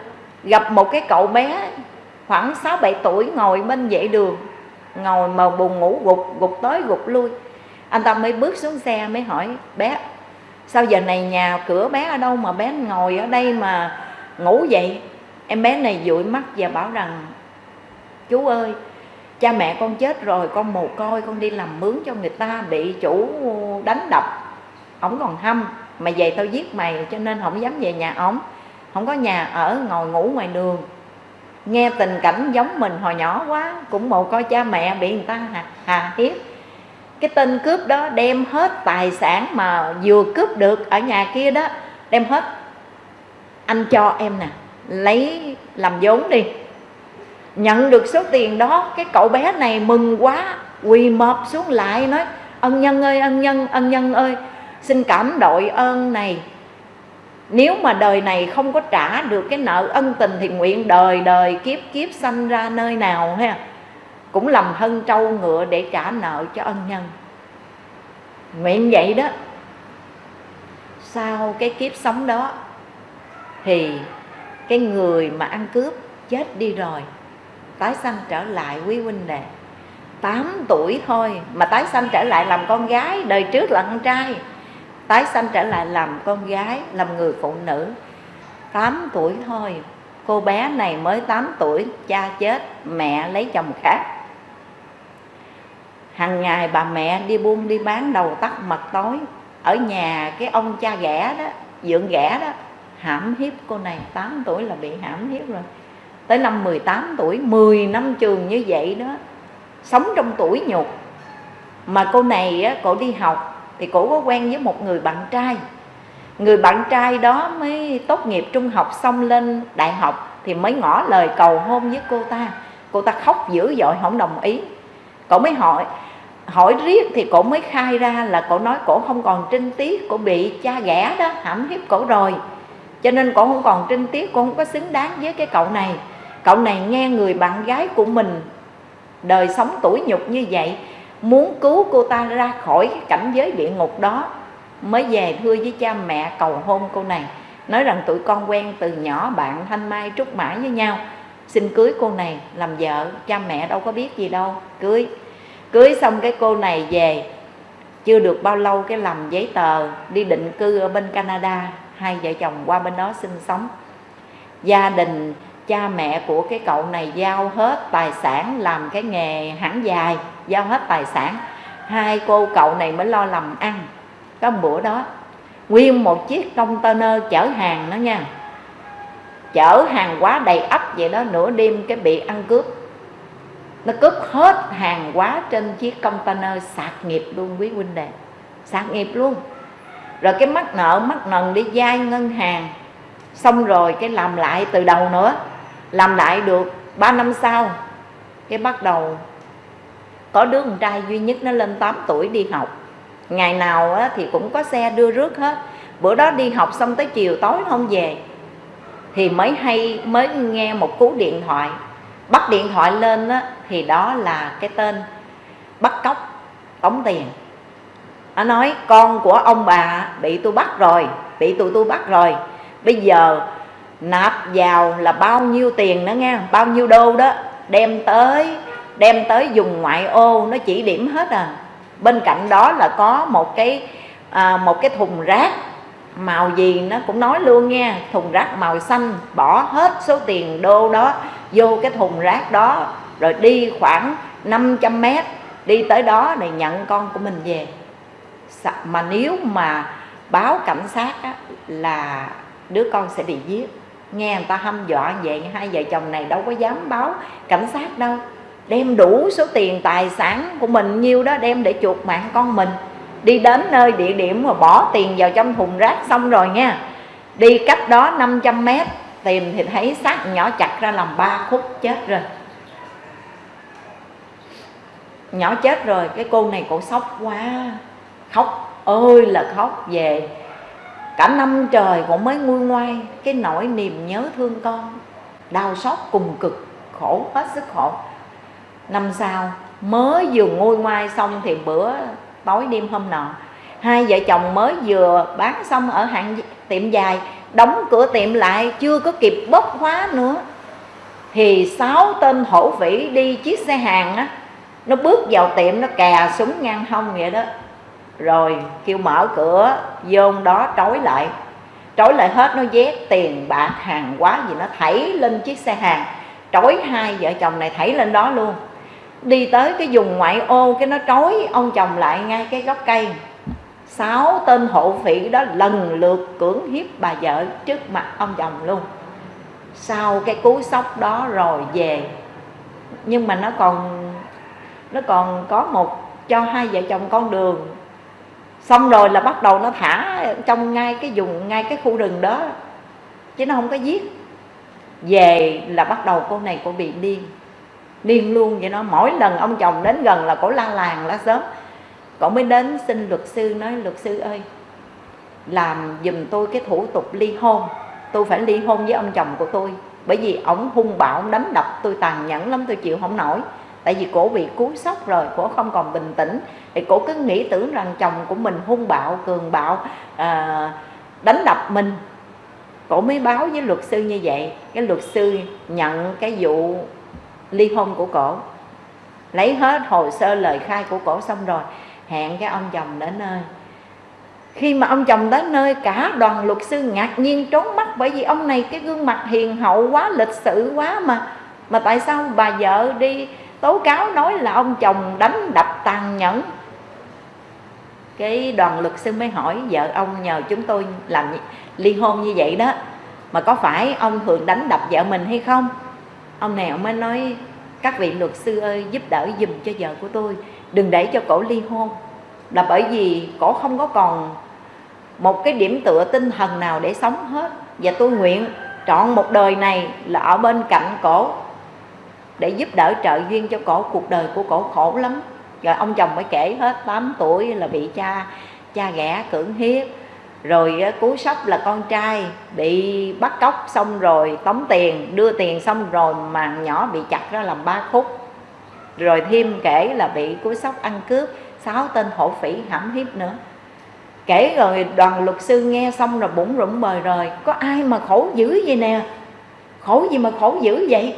gặp một cái cậu bé khoảng 6 7 tuổi ngồi bên vệ đường, ngồi mà buồn ngủ gục gục tới gục lui. Anh ta mới bước xuống xe mới hỏi, bé, sao giờ này nhà cửa bé ở đâu mà bé ngồi ở đây mà ngủ vậy? Em bé này dụi mắt và bảo rằng, chú ơi, cha mẹ con chết rồi, con mồ côi, con đi làm mướn cho người ta bị chủ đánh đập, ổng còn hâm mà về tao giết mày, cho nên không dám về nhà ổng không có nhà ở ngồi ngủ ngoài đường. Nghe tình cảnh giống mình hồi nhỏ quá cũng mồ coi cha mẹ bị người ta hà, hà hiếp. Cái tên cướp đó đem hết tài sản mà vừa cướp được ở nhà kia đó đem hết. Anh cho em nè lấy làm vốn đi. Nhận được số tiền đó cái cậu bé này mừng quá quỳ mọp xuống lại nói ân nhân ơi ân nhân ân nhân ơi xin cảm đội ơn này nếu mà đời này không có trả được cái nợ ân tình thì nguyện đời đời kiếp kiếp sanh ra nơi nào, ha? Cũng làm hân trâu ngựa để trả nợ cho ân nhân. Nguyện vậy đó. Sau cái kiếp sống đó thì cái người mà ăn cướp chết đi rồi, tái sanh trở lại quý huynh đệ. 8 tuổi thôi mà tái sanh trở lại làm con gái, đời trước là con trai tái sanh trở lại làm con gái làm người phụ nữ. 8 tuổi thôi cô bé này mới 8 tuổi cha chết mẹ lấy chồng khác. Hàng ngày bà mẹ đi buôn đi bán đầu tắt mặt tối. Ở nhà cái ông cha ghẻ đó dượng ghẻ đó hãm hiếp cô này. 8 tuổi là bị hãm hiếp rồi. Tới năm 18 tuổi 10 năm trường như vậy đó sống trong tuổi nhục. Mà cô này á, cô đi học thì cổ có quen với một người bạn trai. Người bạn trai đó mới tốt nghiệp trung học xong lên đại học thì mới ngỏ lời cầu hôn với cô ta. Cô ta khóc dữ dội, không đồng ý. Cổ mới hỏi hỏi riết thì cổ mới khai ra là cổ nói cổ không còn trinh tiết, cổ bị cha ghẻ đó, hãm hiếp cổ rồi. Cho nên cổ không còn trinh tiết, cổ không có xứng đáng với cái cậu này. Cậu này nghe người bạn gái của mình đời sống tuổi nhục như vậy muốn cứu cô ta ra khỏi cái cảnh giới địa ngục đó, mới về thưa với cha mẹ cầu hôn cô này. Nói rằng tụi con quen từ nhỏ bạn thanh mai trúc mã với nhau. Xin cưới cô này làm vợ, cha mẹ đâu có biết gì đâu. Cưới. Cưới xong cái cô này về, chưa được bao lâu cái làm giấy tờ đi định cư ở bên Canada, hai vợ chồng qua bên đó sinh sống. Gia đình cha mẹ của cái cậu này giao hết tài sản làm cái nghề hãng dài, giao hết tài sản. Hai cô cậu này mới lo làm ăn. Có một bữa đó, nguyên một chiếc container chở hàng đó nha. Chở hàng quá đầy ấp vậy đó, nửa đêm cái bị ăn cướp. Nó cướp hết hàng quá trên chiếc container, sạc nghiệp luôn quý huynh đệ. Sạc nghiệp luôn. Rồi cái mắc nợ mắc nần đi vay ngân hàng. Xong rồi cái làm lại từ đầu nữa làm lại được 3 năm sau cái bắt đầu có đứa con trai duy nhất nó lên 8 tuổi đi học. Ngày nào á, thì cũng có xe đưa rước hết. Bữa đó đi học xong tới chiều tối không về. Thì mới hay mới nghe một cú điện thoại. Bắt điện thoại lên á, thì đó là cái tên bắt cóc tống tiền. Nó nói con của ông bà bị tôi bắt rồi bị tụi tôi bắt rồi. Bây giờ nạp vào là bao nhiêu tiền nữa nghe bao nhiêu đô đó đem tới đem tới dùng ngoại ô nó chỉ điểm hết à. Bên cạnh đó là có một cái à, một cái thùng rác màu gì nó cũng nói luôn nha thùng rác màu xanh bỏ hết số tiền đô đó vô cái thùng rác đó rồi đi khoảng 500 mét đi tới đó này nhận con của mình về. Mà nếu mà báo cảnh sát á, là đứa con sẽ bị giết nghe người ta hăm dọa vậy, hai vợ chồng này đâu có dám báo cảnh sát đâu. Đem đủ số tiền tài sản của mình nhiêu đó đem để chuộc mạng con mình. Đi đến nơi địa điểm mà bỏ tiền vào trong thùng rác xong rồi nha. Đi cách đó 500 mét, tìm thì thấy xác nhỏ chặt ra làm ba khúc chết rồi. Nhỏ chết rồi, cái cô này cổ sốc quá. Khóc ơi là khóc về cả năm trời cũng mới nguôi ngoai cái nỗi niềm nhớ thương con, đau xót cùng cực, khổ, hết sức khổ. Năm sau, mới vừa nguôi ngoai xong thì bữa tối đêm hôm nọ, hai vợ chồng mới vừa bán xong ở hạng tiệm dài, đóng cửa tiệm lại, chưa có kịp bóp khóa nữa. Thì sáu tên hổ vĩ đi chiếc xe hàng á, nó bước vào tiệm, nó kè súng ngang hông vậy đó rồi kêu mở cửa vô đó trói lại. Trói lại hết, nó vét tiền bạc, hàng quá gì nó thảy lên chiếc xe hàng. Trói hai vợ chồng này thảy lên đó luôn. Đi tới cái vùng ngoại ô, cái nó trói ông chồng lại ngay cái gốc cây. Sáu tên hộ phỉ đó lần lượt cưỡng hiếp bà vợ trước mặt ông chồng luôn. Sau cái cú sốc đó rồi về. Nhưng mà nó còn nó còn có một cho hai vợ chồng con đường xong rồi là bắt đầu nó thả trong ngay cái vùng, ngay cái khu rừng đó. Chứ nó không có giết. Về là bắt đầu cô này cô bị điên. Điên luôn. Vậy nó mỗi lần ông chồng đến gần là cổ la làng la sớm cổ mới đến xin luật sư, nói, luật sư ơi, làm giùm tôi cái thủ tục ly hôn. Tôi phải ly hôn với ông chồng của tôi. Bởi vì ổng hung bạo ông đánh đập. Tôi tàn nhẫn lắm, tôi chịu không nổi. Tại vì cổ bị cú sốc rồi, cổ không còn bình tĩnh thì cổ cứ nghĩ tưởng rằng chồng của mình hung bạo cường bạo à, đánh đập mình. Cổ mới báo với luật sư như vậy. Cái luật sư nhận cái vụ ly hôn của cổ. Lấy hết hồ sơ lời khai của cổ xong rồi hẹn cái ông chồng đến nơi. Khi mà ông chồng đến nơi cả đoàn luật sư ngạc nhiên trốn mắt bởi vì ông này cái gương mặt hiền hậu quá lịch sự quá mà. Mà tại sao bà vợ đi tố cáo nói là ông chồng đánh đập tàn nhẫn? Cái đoàn luật sư mới hỏi, vợ ông nhờ chúng tôi làm ly hôn như vậy đó, mà có phải ông thường đánh đập vợ mình hay không? Ông này ông mới nói, các vị luật sư ơi, giúp đỡ dùm cho vợ của tôi, đừng để cho cổ ly hôn. Là bởi vì cổ không có còn một cái điểm tựa tinh thần nào để sống hết. Và tôi nguyện trọn một đời này là ở bên cạnh cổ để giúp đỡ trợ duyên cho cổ. Cuộc đời của cổ khổ lắm rồi ông chồng mới kể hết 8 tuổi là bị cha cha ghẻ cưỡng hiếp. Rồi cú sốc là con trai bị bắt cóc xong rồi, tống tiền, đưa tiền xong rồi mà nhỏ bị chặt ra làm ba khúc. Rồi thêm kể là bị cú sốc ăn cướp, sáu tên hổ phỉ hãm hiếp nữa. Kể rồi đoàn luật sư nghe xong rồi bụng rụng bời rồi có ai mà khổ dữ vậy nè? Khổ gì mà khổ dữ vậy?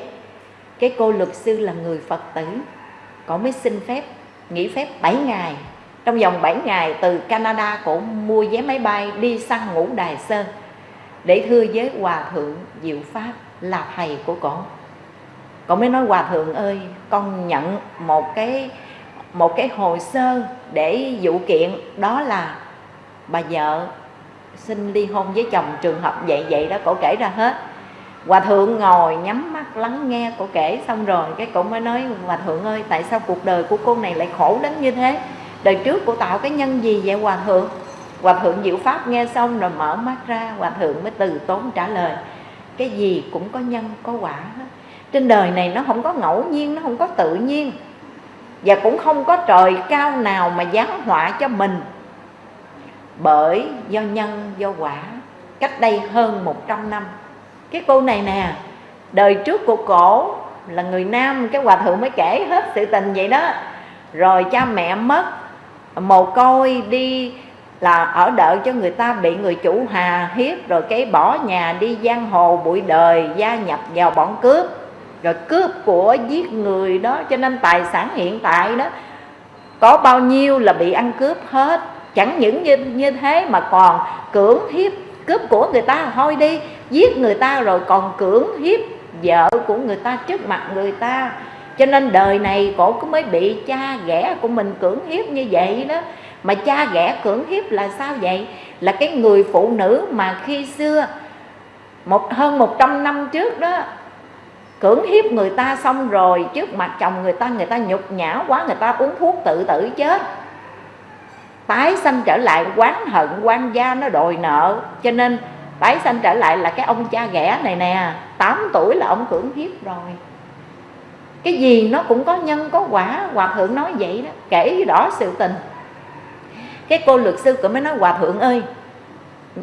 Cái cô luật sư là người phật tử cổ mới xin phép nghỉ phép 7 ngày. Trong vòng 7 ngày, từ Canada cổ mua vé máy bay đi sang ngũ Đài Sơn để thưa với Hòa Thượng, Diệu Pháp là thầy của cổ cổ mới nói, Hòa Thượng ơi, con nhận một cái một cái hồ sơ để vụ kiện, đó là bà vợ xin ly hôn với chồng trường hợp vậy vậy đó, cổ kể ra hết hòa thượng ngồi nhắm mắt lắng nghe cổ kể xong rồi, cái cổ mới nói hòa thượng ơi, tại sao cuộc đời của cô này lại khổ đến như thế? Đời trước cô tạo cái nhân gì vậy hòa thượng? Hòa thượng diệu pháp nghe xong rồi mở mắt ra hòa thượng mới từ tốn trả lời, cái gì cũng có nhân, có quả hết. Trên đời này nó không có ngẫu nhiên, nó không có tự nhiên, và cũng không có trời cao nào mà giáng họa cho mình. Bởi do nhân, do quả. Cách đây hơn 100 năm cái cô này nè đời trước của cổ là người nam cái hòa thượng mới kể hết sự tình vậy đó. Rồi cha mẹ mất mồ côi đi là ở đợi cho người ta bị người chủ hà hiếp rồi cái bỏ nhà đi giang hồ bụi đời gia nhập vào bọn cướp. Rồi cướp của giết người đó cho nên tài sản hiện tại đó có bao nhiêu là bị ăn cướp hết. Chẳng những như, như thế mà còn cưỡng hiếp cướp của người ta thôi đi giết người ta rồi còn cưỡng hiếp vợ của người ta trước mặt người ta. Cho nên đời này cổ cũng mới bị cha ghẻ của mình cưỡng hiếp như vậy đó. Mà cha ghẻ cưỡng hiếp là sao vậy? Là cái người phụ nữ mà khi xưa, một, hơn 100 năm trước đó, cưỡng hiếp người ta xong rồi, trước mặt chồng người ta người ta nhục nhã quá, người ta uống thuốc tự tử chết. Tái sanh trở lại quán hận quan gia nó đòi nợ. Cho nên tái sanh trở lại là cái ông cha ghẻ này nè. 8 tuổi là ông cưỡng hiếp rồi. Cái gì nó cũng có nhân, có quả. Hòa thượng nói vậy đó. Kể rõ sự tình. Cái cô luật sư cũng mới nói, hòa thượng ơi,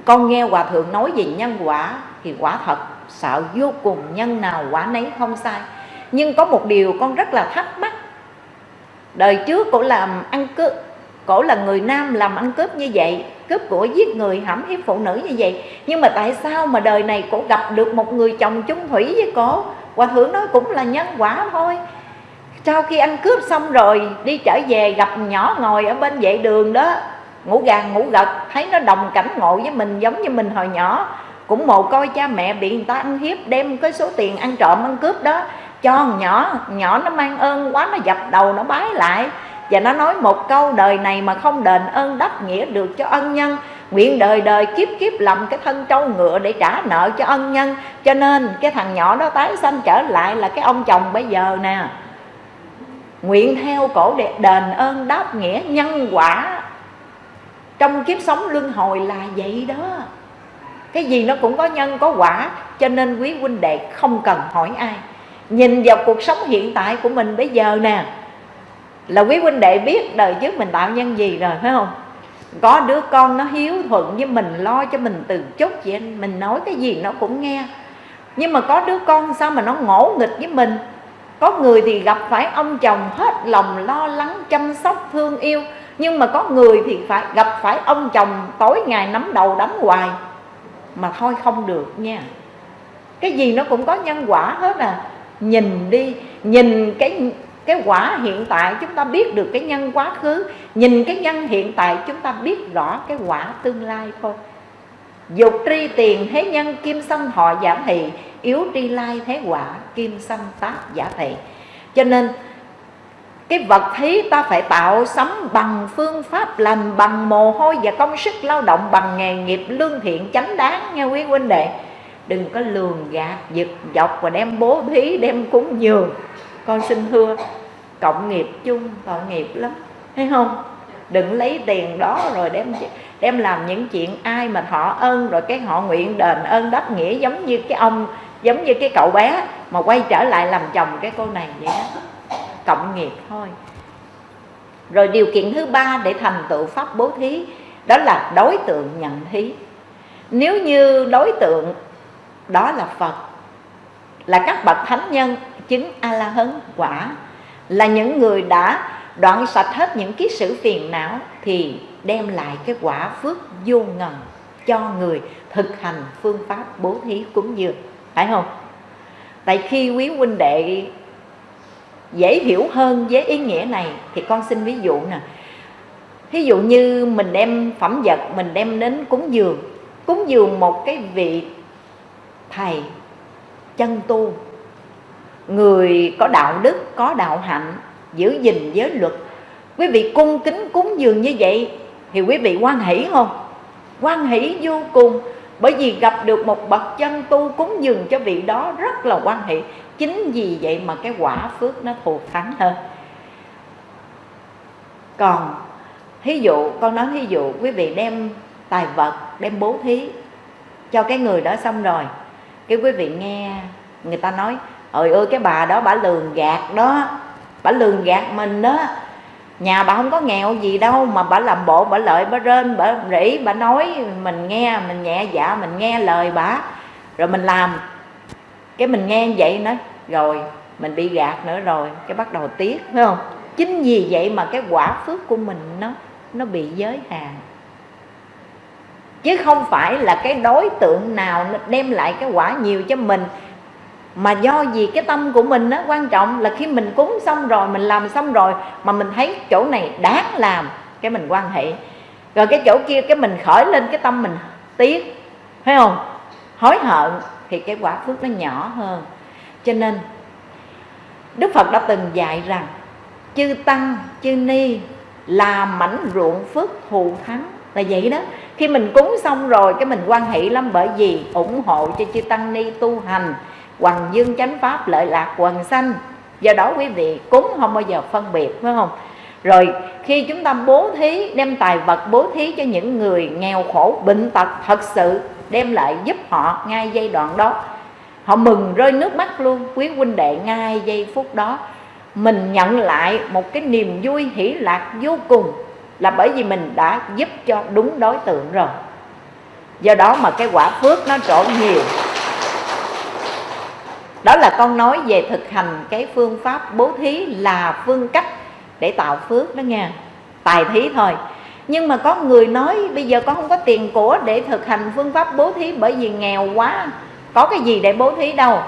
con nghe hòa thượng nói về nhân quả thì quả thật sợ vô cùng, nhân nào quả nấy không sai. Nhưng có một điều con rất là thắc mắc. Đời trước cổ làm ăn cướp, cổ là người nam làm ăn cướp như vậy cướp của giết người hãm hiếp phụ nữ như vậy. Nhưng mà tại sao mà đời này cổ gặp được một người chồng chung thủy với cổ hòa thượng nói cũng là nhân quả thôi. Sau khi ăn cướp xong rồi, đi trở về gặp nhỏ ngồi ở bên vệ đường đó. Ngủ gàng ngủ gật, thấy nó đồng cảnh ngộ với mình giống như mình hồi nhỏ. Cũng mồ coi cha mẹ bị người ta ăn hiếp đem cái số tiền ăn trộm ăn cướp đó. Cho nhỏ nhỏ nó mang ơn quá, nó dập đầu, nó bái lại và nó nói một câu, đời này mà không đền ơn đáp nghĩa được cho ân nhân, nguyện đời đời kiếp kiếp làm cái thân trâu ngựa để trả nợ cho ân nhân. Cho nên cái thằng nhỏ đó tái sanh trở lại là cái ông chồng bây giờ nè. Nguyện theo cổ để đền ơn đáp nghĩa nhân quả. Trong kiếp sống luân hồi là vậy đó. Cái gì nó cũng có nhân có quả, cho nên quý huynh đệ không cần hỏi ai. Nhìn vào cuộc sống hiện tại của mình bây giờ nè là quý huynh đệ biết đời trước mình tạo nhân gì rồi, phải không? Có đứa con nó hiếu thuận với mình, lo cho mình từ chút vậy mình nói cái gì nó cũng nghe. Nhưng mà có đứa con sao mà nó ngỗ nghịch với mình? Có người thì gặp phải ông chồng hết lòng lo lắng, chăm sóc, thương yêu. Nhưng mà có người thì phải gặp phải ông chồng tối ngày nắm đầu đánh hoài. Mà thôi không được nha. Cái gì nó cũng có nhân quả hết à. Nhìn đi, nhìn cái cái quả hiện tại chúng ta biết được cái nhân quá khứ. Nhìn cái nhân hiện tại, chúng ta biết rõ cái quả tương lai thôi. Dục tri tiền thế nhân, kim sanh họ giả thị. Yếu tri lai thế quả, kim sanh tác giả thị. Cho nên, cái vật thí ta phải tạo sắm bằng phương pháp làm bằng mồ hôi và công sức lao động bằng nghề nghiệp lương thiện chánh đáng nha quý huynh đệ. Đừng có lường gạt, giật dọc và đem bố thí, đem cúng dường con xin thưa, cộng nghiệp chung, tội nghiệp lắm, thấy không? Đừng lấy tiền đó rồi đem đem làm những chuyện ai mà thọ ơn rồi cái họ nguyện đền ơn đáp nghĩa giống như cái ông, giống như cái cậu bé mà quay trở lại làm chồng cái cô này vậy đó. Cộng nghiệp thôi. Rồi điều kiện thứ ba để thành tựu pháp bố thí, đó là đối tượng nhận thí. Nếu như đối tượng, đó là phật, là các bậc thánh nhân chứng a la hấn quả. Là những người đã đoạn sạch hết những kiết sử phiền não thì đem lại cái quả phước vô ngần cho người thực hành phương pháp bố thí cúng dường. Phải không? Tại khi quý huynh đệ dễ hiểu hơn với ý nghĩa này thì con xin ví dụ nè. Ví dụ như mình đem phẩm vật, mình đem đến cúng dường. Cúng dường một cái vị thầy chân tu người có đạo đức, có đạo hạnh, giữ gìn giới luật. Quý vị cung kính cúng dường như vậy thì quý vị quan hỷ không? Quan hỷ vô cùng. Bởi vì gặp được một bậc chân tu cúng dường cho vị đó rất là quan hệ chính vì vậy mà cái quả phước nó thù thắng hơn. Còn, thí dụ, con nói thí dụ, quý vị đem tài vật, đem bố thí cho cái người đó xong rồi, cái quý vị nghe người ta nói ơi ơi, cái bà đó bà lường gạt đó. Bà lường gạt mình đó. Nhà bà không có nghèo gì đâu, mà bà làm bộ, bà lợi, bà rên, bà rỉ, bà nói. Mình nghe, mình nhẹ dạ mình nghe lời bà. Rồi mình làm. Cái mình nghe vậy nữa rồi, mình bị gạt nữa rồi, cái bắt đầu tiếc, phải không? Chính vì vậy mà cái quả phước của mình nó nó bị giới hạn. Chứ không phải là cái đối tượng nào nó đem lại cái quả nhiều cho mình mà do gì cái tâm của mình nó quan trọng là khi mình cúng xong rồi, mình làm xong rồi mà mình thấy chỗ này đáng làm, cái mình quan hệ. Rồi cái chỗ kia, cái mình khởi lên cái tâm mình tiếc thấy không? Hối hận thì cái quả phước nó nhỏ hơn. Cho nên, đức phật đã từng dạy rằng, chư tăng, chư ni là mảnh ruộng phước thù thắng. Là vậy đó. Khi mình cúng xong rồi, cái mình quan hệ lắm bởi vì ủng hộ cho chư tăng ni tu hành hoàng dương chánh pháp lợi lạc quần sanh. Do đó quý vị cúng không bao giờ phân biệt, phải không? Rồi, khi chúng ta bố thí, đem tài vật bố thí cho những người nghèo khổ, bệnh tật thật sự, đem lại giúp họ ngay giai đoạn đó. Họ mừng rơi nước mắt luôn. Quý huynh đệ, ngay giây phút đó, mình nhận lại một cái niềm vui hỷ lạc vô cùng là bởi vì mình đã giúp cho đúng đối tượng rồi. Do đó mà cái quả phước nó trổ nhiều đó là con nói về thực hành cái phương pháp bố thí là phương cách để tạo phước đó nha. Tài thí thôi. Nhưng mà có người nói bây giờ con không có tiền của để thực hành phương pháp bố thí bởi vì nghèo quá. Có cái gì để bố thí đâu.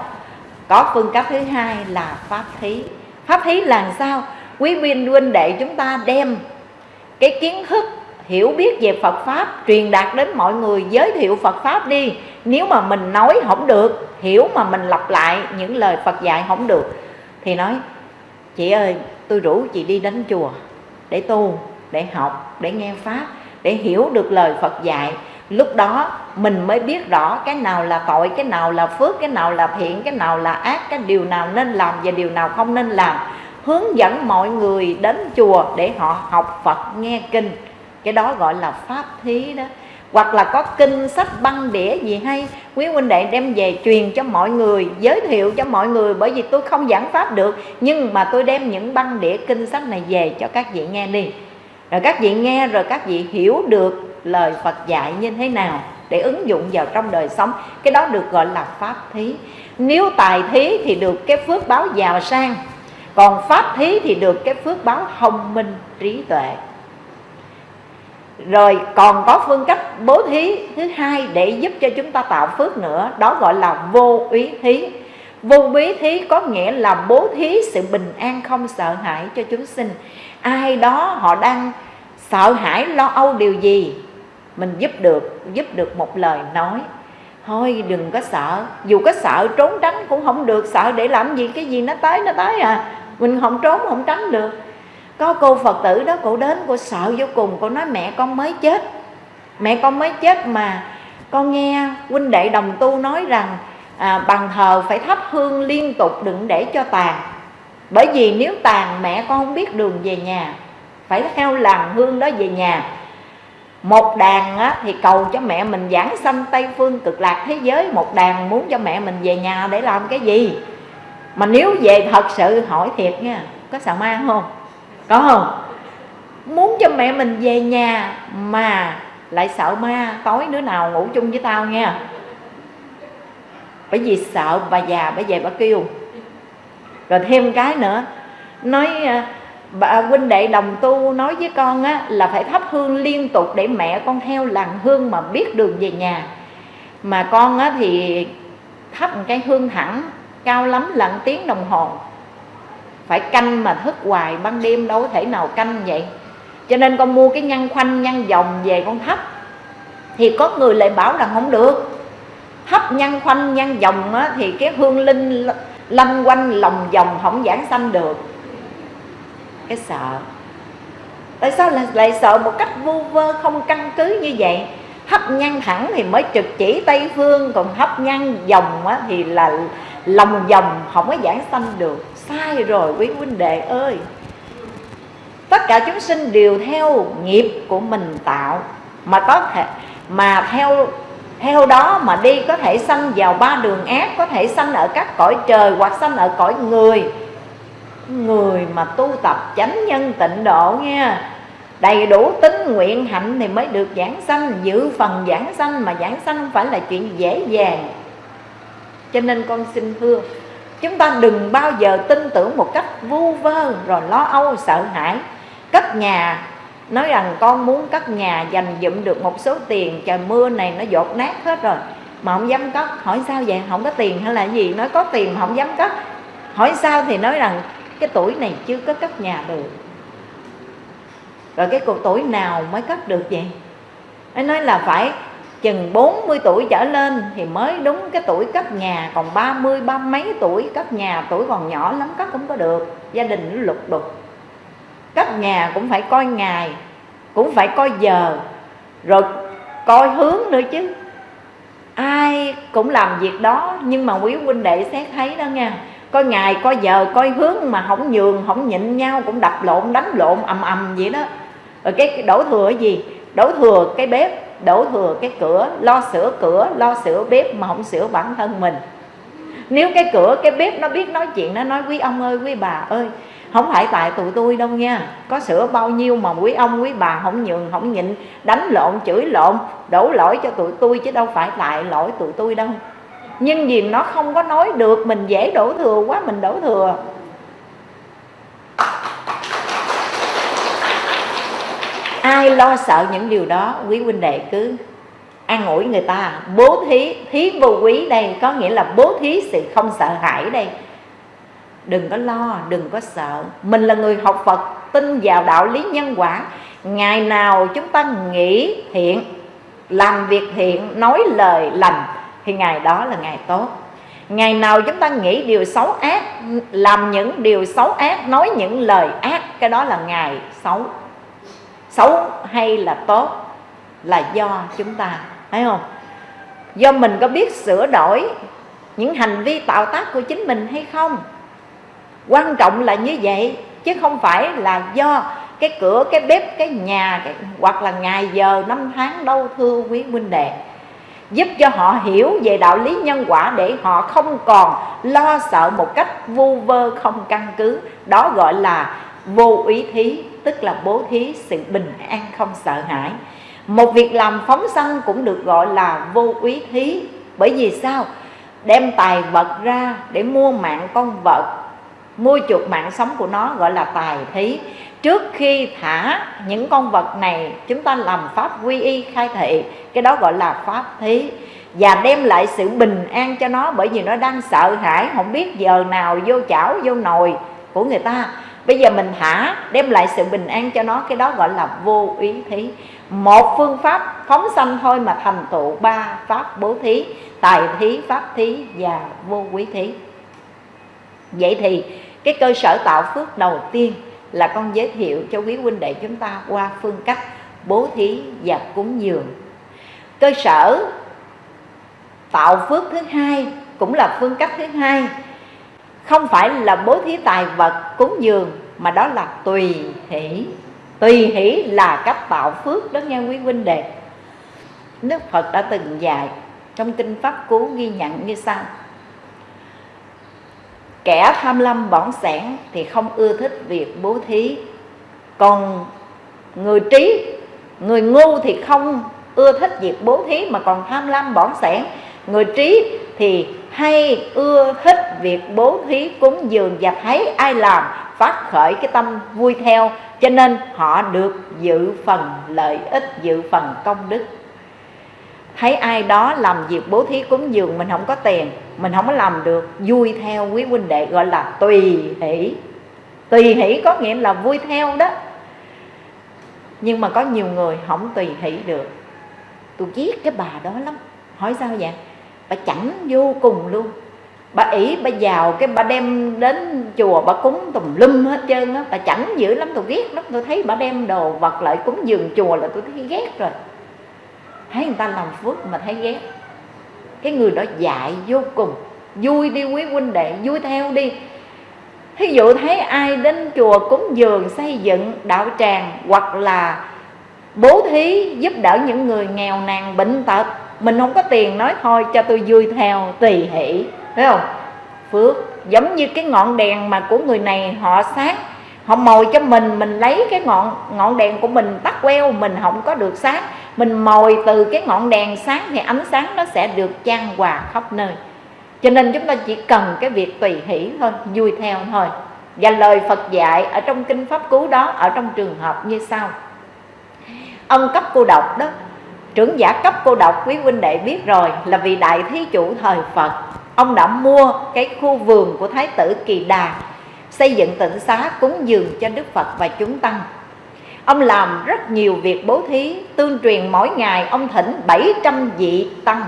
Có phương cách thứ hai là pháp thí. Pháp thí là sao? Quý viên huynh đệ chúng ta đem cái kiến thức hiểu biết về Phật Pháp, truyền đạt đến mọi người, giới thiệu Phật Pháp đi. Nếu mà mình nói không được, hiểu mà mình lặp lại những lời Phật dạy không được, thì nói, chị ơi, tôi rủ chị đi đến chùa để tu, để học, để nghe Pháp, để hiểu được lời Phật dạy. Lúc đó mình mới biết rõ cái nào là tội, cái nào là phước, cái nào là thiện, cái nào là ác, cái điều nào nên làm và điều nào không nên làm. Hướng dẫn mọi người đến chùa để họ học Phật, nghe kinh cái đó gọi là pháp thí đó. Hoặc là có kinh sách băng đĩa gì hay, quý huynh đệ đem về truyền cho mọi người, giới thiệu cho mọi người, bởi vì tôi không giảng pháp được, nhưng mà tôi đem những băng đĩa kinh sách này về cho các vị nghe đi. Rồi các vị nghe, rồi các vị hiểu được lời Phật dạy như thế nào để ứng dụng vào trong đời sống. Cái đó được gọi là pháp thí. Nếu tài thí thì được cái phước báo giàu sang, còn pháp thí thì được cái phước báo thông minh, trí tuệ rồi, còn có phương cách bố thí thứ hai để giúp cho chúng ta tạo phước nữa, đó gọi là vô úy thí. Vô úy thí có nghĩa là bố thí sự bình an không sợ hãi cho chúng sinh. Ai đó họ đang sợ hãi, lo âu điều gì, mình giúp được giúp được một lời nói. Thôi, đừng có sợ. Dù có sợ trốn tránh cũng không được, sợ để làm gì, cái gì nó tới nó tới à. Mình không trốn, không tránh được có cô phật tử đó cô đến cô sợ vô cùng. Cô nói mẹ con mới chết. Mẹ con mới chết mà con nghe huynh đệ đồng tu nói rằng à, bằng thờ phải thắp hương liên tục đừng để cho tàn. Bởi vì nếu tàn mẹ con không biết đường về nhà. Phải theo làng hương đó về nhà. Một đàn á, thì cầu cho mẹ mình giảng sanh tây phương cực lạc thế giới. Một đàn muốn cho mẹ mình về nhà để làm cái gì? Mà nếu về thật sự hỏi thiệt nha có sợ ma không? Có không? Muốn cho mẹ mình về nhà mà lại sợ ma tối đứa nào ngủ chung với tao nha. Bởi vì sợ bà già bà về bà kêu. Rồi thêm cái nữa nói à, bà huynh đệ đồng tu nói với con á, là phải thắp hương liên tục để mẹ con theo làng hương mà biết đường về nhà. Mà con á, thì thắp một cái hương thẳng cao lắm là tiếng đồng hồ phải canh mà thức hoài ban đêm đâu có thể nào canh vậy. Cho nên con mua cái nhăn khoanh nhăn vòng về con thấp thì có người lại bảo là không được. Hấp nhăn khoanh nhăn vòng á, thì cái hương linh lanh quanh lòng vòng không giảng sanh được. Cái sợ. Tại sao lại, lại sợ một cách vu vơ không căn cứ như vậy? Hấp nhăn thẳng thì mới trực chỉ tây phương còn hấp nhăn vòng á, thì là lòng vòng không có giảng sanh được. Sai rồi, quý huynh đệ ơi. Tất cả chúng sinh đều theo nghiệp của mình tạo. Mà có thể, mà theo theo đó mà đi, có thể sanh vào ba đường ác, có thể sanh ở các cõi trời hoặc sanh ở cõi người. Người mà tu tập chánh nhân tịnh độ nha. Đầy đủ tính nguyện hạnh thì mới được giảng sanh. Giữ phần giảng sanh mà giảng sanh không phải là chuyện dễ dàng cho nên con xin thưa, chúng ta đừng bao giờ tin tưởng một cách vu vơ rồi lo âu, sợ hãi. Cất nhà nói rằng con muốn cất nhà dành dụm được một số tiền, trời mưa này nó dột nát hết rồi. Mà không dám cất hỏi sao vậy? Không có tiền hay là gì? Nói có tiền mà không dám cất hỏi sao thì nói rằng cái tuổi này chưa có cất nhà được. Rồi cái cuộc tuổi nào mới cất được vậy? Anh nói là phải chừng 40 tuổi trở lên thì mới đúng cái tuổi cất nhà, còn 30 ba mấy tuổi cất nhà, tuổi còn nhỏ lắm cất không có được, gia đình nó lục đục. Cất nhà cũng phải coi ngày, cũng phải coi giờ, rồi coi hướng nữa chứ. Ai cũng làm việc đó, nhưng mà quý huynh đệ xét thấy đó nha, coi ngày, coi giờ, coi hướng mà không nhường không nhịn nhau, cũng đập lộn, đánh lộn, ầm ầm vậy đó. Rồi cái đổ thừa gì? Đổ thừa cái bếp đổ thừa cái cửa, lo sửa cửa, lo sửa bếp mà không sửa bản thân mình. Nếu cái cửa, cái bếp nó biết nói chuyện, nó nói, quý ông ơi, quý bà ơi, không phải tại tụi tôi đâu nha. Có sửa bao nhiêu mà quý ông, quý bà không nhường, không nhịn, đánh lộn, chửi lộn, đổ lỗi cho tụi tôi chứ đâu phải tại lỗi tụi tôi đâu. Nhưng vì nó không có nói được, mình dễ đổ thừa quá, mình đổ thừa. Ai lo sợ những điều đó, quý huynh đệ cứ an ủi người ta. Bố thí thí vô quý đây, có nghĩa là bố thí sự không sợ hãi đây. Đừng có lo, đừng có sợ. Mình là người học phật, tin vào đạo lý nhân quả. Ngày nào chúng ta nghĩ thiện, làm việc thiện, nói lời lành, thì ngày đó là ngày tốt. Ngày nào chúng ta nghĩ điều xấu ác, làm những điều xấu ác, nói những lời ác, cái đó là ngày xấu xấu hay là tốt là do chúng ta thấy không? Do mình có biết sửa đổi những hành vi tạo tác của chính mình hay không? Quan trọng là như vậy chứ không phải là do cái cửa cái bếp cái nhà cái, hoặc là ngày giờ năm tháng đâu thưa quý huynh đệ. Giúp cho họ hiểu về đạo lý nhân quả để họ không còn lo sợ một cách vu vơ không căn cứ. Đó gọi là vô ý thí tức là bố thí sự bình an không sợ hãi. Một việc làm phóng sanh cũng được gọi là vô úy thí. Bởi vì sao? Đem tài vật ra để mua mạng con vật, mua chuộc mạng sống của nó, gọi là tài thí. Trước khi thả những con vật này, chúng ta làm pháp quy y khai thị. Cái đó gọi là pháp thí. Và đem lại sự bình an cho nó, bởi vì nó đang sợ hãi, không biết giờ nào vô chảo, vô nồi của người ta bây giờ mình thả đem lại sự bình an cho nó. Cái đó gọi là vô ý thí. Một phương pháp phóng sanh thôi mà thành tựu ba pháp bố thí. Tài thí, pháp thí và vô quý thí. Vậy thì cái cơ sở tạo phước đầu tiên là con giới thiệu cho quý huynh đệ chúng ta qua phương cách bố thí và cúng dường. Cơ sở tạo phước thứ hai cũng là phương cách thứ hai không phải là bố thí tài vật cúng dường, mà đó là tùy hỷ. Tùy hỷ là cách tạo phước đó nha quý huynh đệ. Đức phật đã từng dạy trong kinh pháp cú ghi nhận như sau. Kẻ tham lam bỏng sẻn thì không ưa thích việc bố thí. Còn người trí, người ngu thì không ưa thích việc bố thí, mà còn tham lam bỏng sẻn. Người trí thì hay ưa thích việc bố thí cúng dường và thấy ai làm, phát khởi cái tâm vui theo. Cho nên họ được dự phần lợi ích, dự phần công đức. Thấy ai đó làm việc bố thí cúng dường, mình không có tiền, mình không có làm được, vui theo quý huynh đệ gọi là tùy hỷ. Tùy hỷ có nghĩa là vui theo đó. Nhưng mà có nhiều người không tùy hỷ được. Tôi ghét cái bà đó lắm. Hỏi sao vậy? Bà chẳng vô cùng luôn. Bà ỷ, bà giàu, cái bà đem đến chùa, bà cúng tùm lum hết trơn á. Bà chẳng dữ lắm, tôi ghét lắm. Tôi thấy bà đem đồ vật lại cúng giường chùa là tôi thấy ghét rồi. Thấy người ta làm phước mà thấy ghét. Cái người đó dạy vô cùng. Vui đi quý huynh đệ, vui theo đi. Thí dụ thấy ai đến chùa cúng dường xây dựng đạo tràng, hoặc là bố thí giúp đỡ những người nghèo nàn bệnh tật mình không có tiền nói thôi, cho tôi vui theo tùy hỷ. Thấy không? Phước. Giống như cái ngọn đèn mà của người này họ sáng. Họ mồi cho mình mình lấy cái ngọn ngọn đèn của mình, tắt queo, mình không có được sáng. Mình mồi từ cái ngọn đèn sáng thì ánh sáng nó sẽ được chan hòa khắp nơi. Cho nên chúng ta chỉ cần cái việc tùy hỷ thôi, vui theo thôi. Và lời Phật dạy ở trong kinh pháp cú đó, ở trong trường hợp như sau. Ông cấp cô độc đó trưởng giả cấp cô độc, quý huynh đệ biết rồi, là vì đại thí chủ thời Phật. Ông đã mua cái khu vườn của thái tử kỳ đà, xây dựng tịnh xá cúng dường cho đức phật và chúng tăng. Ông làm rất nhiều việc bố thí, tương truyền mỗi ngày ông thỉnh 700 vị tăng.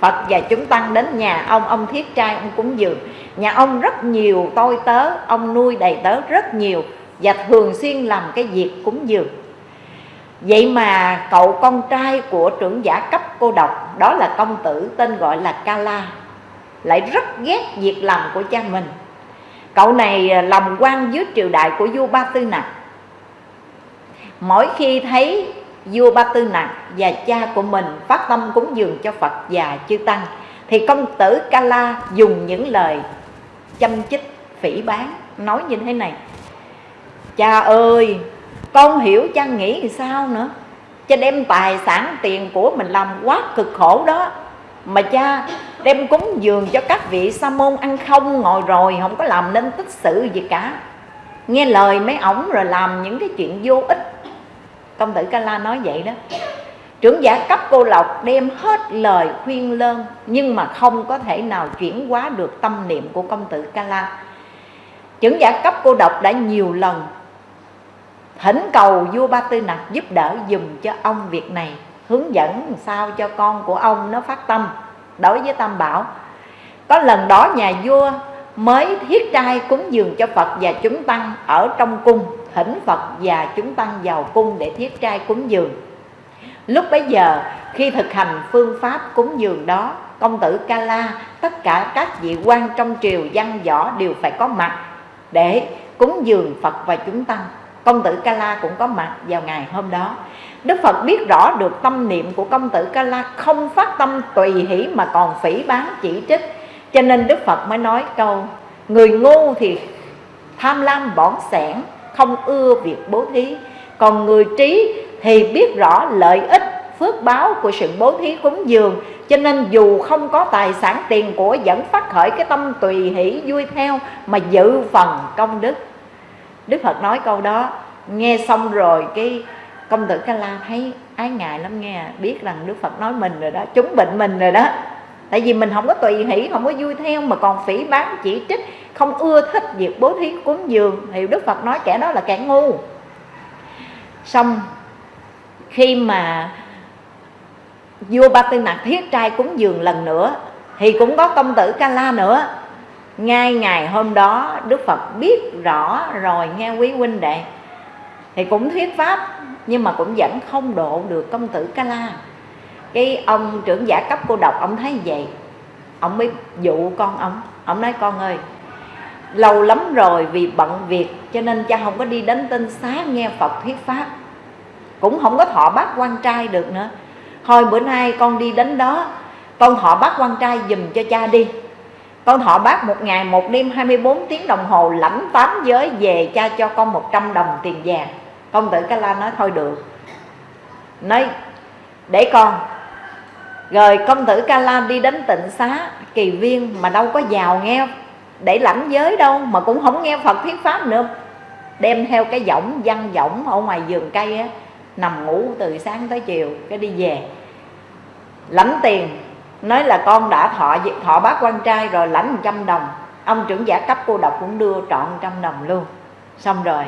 Phật và chúng tăng đến nhà ông Ông thiết trai, ông cúng dường. Nhà ông rất nhiều tôi tớ, Ông nuôi đầy tớ rất nhiều Và thường xuyên làm cái việc cúng dường. Vậy mà cậu con trai của trưởng giả cấp cô độc, Đó là công tử tên gọi là Kala, lại rất ghét việc làm của cha mình. Cậu này à, làm quan dưới triều đại của vua ba tư nặc. Mỗi khi thấy vua ba tư nặc và cha của mình phát tâm cúng dường cho phật và chư tăng, thì công tử ca la dùng những lời châm chích, phỉ bán nói như thế này. Cha ơi con hiểu chăng nghĩ thì sao nữa? Cha đem tài sản tiền của mình làm quá cực khổ đó. Mà cha đem cúng dường cho các vị sa môn ăn không ngồi rồi, không có làm nên tích sự gì cả. Nghe lời mấy ổng rồi làm những cái chuyện vô ích. Công tử ca la nói vậy đó. Trưởng giả cấp cô lộc đem hết lời khuyên lơn, nhưng mà không có thể nào chuyển hóa được tâm niệm của công tử ca la. Trưởng giả cấp cô độc đã nhiều lần thỉnh cầu vua ba tư nặc giúp đỡ dùm cho ông việc này, hướng dẫn sao cho con của ông nó phát tâm đối với tam bảo. Có lần đó nhà vua mới thiết trai cúng dường cho phật và chúng tăng ở trong cung thỉnh phật và chúng tăng vào cung để thiết trai cúng dường. Lúc bấy giờ, khi thực hành phương pháp cúng dường đó, công tử ca la, tất cả các vị quan trong triều văn võ đều phải có mặt để cúng dường phật và chúng tăng công tử ca la cũng có mặt vào ngày hôm đó. Đức phật biết rõ được tâm niệm của công tử ca la không phát tâm tùy hỷ mà còn phỉ bán chỉ trích. Cho nên đức phật mới nói câu, người ngu thì tham lam bỏn sẻn, không ưa việc bố thí. Còn người trí thì biết rõ lợi ích, phước báo của sự bố thí cúng dường. Cho nên dù không có tài sản tiền của vẫn phát khởi cái tâm tùy hỷ vui theo mà dự phần công đức đức phật nói câu đó, nghe xong rồi cái công tử ca la thấy ái ngại lắm nghe, biết rằng đức phật nói mình rồi đó, chúng bệnh mình rồi đó. Tại vì mình không có tùy hỷ, không có vui theo, mà còn phỉ bán chỉ trích, không ưa thích việc bố thí cúng dường. Thì đức phật nói kẻ đó là kẻ ngu. Xong, khi mà vua ba tư nặc thiết trai cúng dường lần nữa, thì cũng có công tử ca la nữa ngay ngày hôm đó, đức phật biết rõ rồi, nghe quý huynh đệ. Thì cũng thuyết pháp, nhưng mà cũng vẫn không độ được công tử ca la cái ông trưởng giả cấp cô độc, ông thấy vậy. Ông mới dụ con ông. Ông nói, con ơi, lâu lắm rồi vì bận việc, cho nên cha không có đi đến tinh xá nghe phật thuyết pháp. Cũng không có thọ bác quan trai được nữa. Thôi bữa nay con đi đến đó, con thọ bác quan trai dùm cho cha đi con thọ bác một ngày, một đêm 24 tiếng đồng hồ, lãnh tám giới về cha cho con 100 đồng tiền vàng. Công tử ca la nói, thôi được. Nói, để con. Rồi công tử ca la đi đến tịnh xá kỳ viên mà đâu có giàu nghe để lãnh giới đâu, mà cũng không nghe phật thuyết pháp nữa. Đem theo cái võng, văn võng ở ngoài vườn cây á, nằm ngủ từ sáng tới chiều, cái đi về. Lãnh tiền nói là con đã thọ thọ bác quan trai rồi lãnh 100 đồng. Ông trưởng giả cấp cô độc cũng đưa trọn trăm đồng luôn. Xong rồi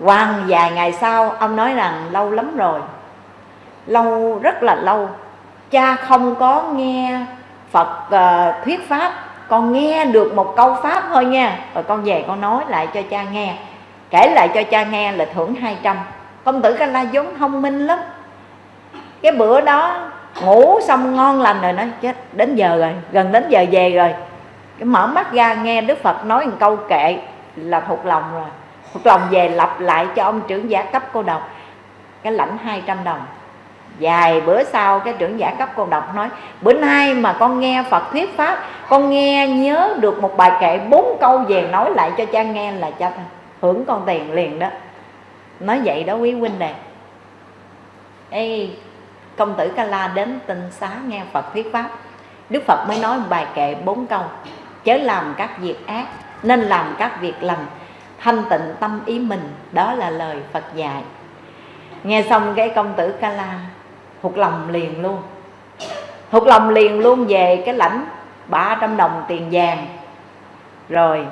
quan vài ngày sau ông nói rằng lâu lắm rồi. Lâu rất là lâu. Cha không có nghe phật uh, thuyết pháp. Con nghe được một câu pháp thôi nha. Rồi con về con nói lại cho cha nghe. Kể lại cho cha nghe là thưởng 200 công tử ca la vốn thông minh lắm. Cái bữa đó ngủ xong ngon lành rồi nói chết đến giờ rồi gần đến giờ về rồi. Cái mở mắt ra nghe đức phật nói một câu kệ là thuộc lòng rồi. Thuộc lòng về lặp lại cho ông trưởng giả cấp cô độc. Cái lãnh 200 đồng. Vài bữa sau cái trưởng giả cấp cô độc nói bữa nay mà con nghe phật thuyết pháp con nghe nhớ được một bài kệ bốn câu về nói lại cho cha nghe là cha hưởng con tiền liền đó. Nói vậy đó quý huynh đệ. Ê, công tử ca la đến tinh xá nghe phật thuyết pháp. Đức phật mới nói bài kệ bốn câu. Chớ làm các việc ác, nên làm các việc lành, thanh tịnh tâm ý mình, đó là lời phật dạy. Nghe xong cái công tử ca la thuộc lòng liền luôn. Thuộc lòng liền luôn về cái lãnh 300 đồng tiền vàng. Rồi,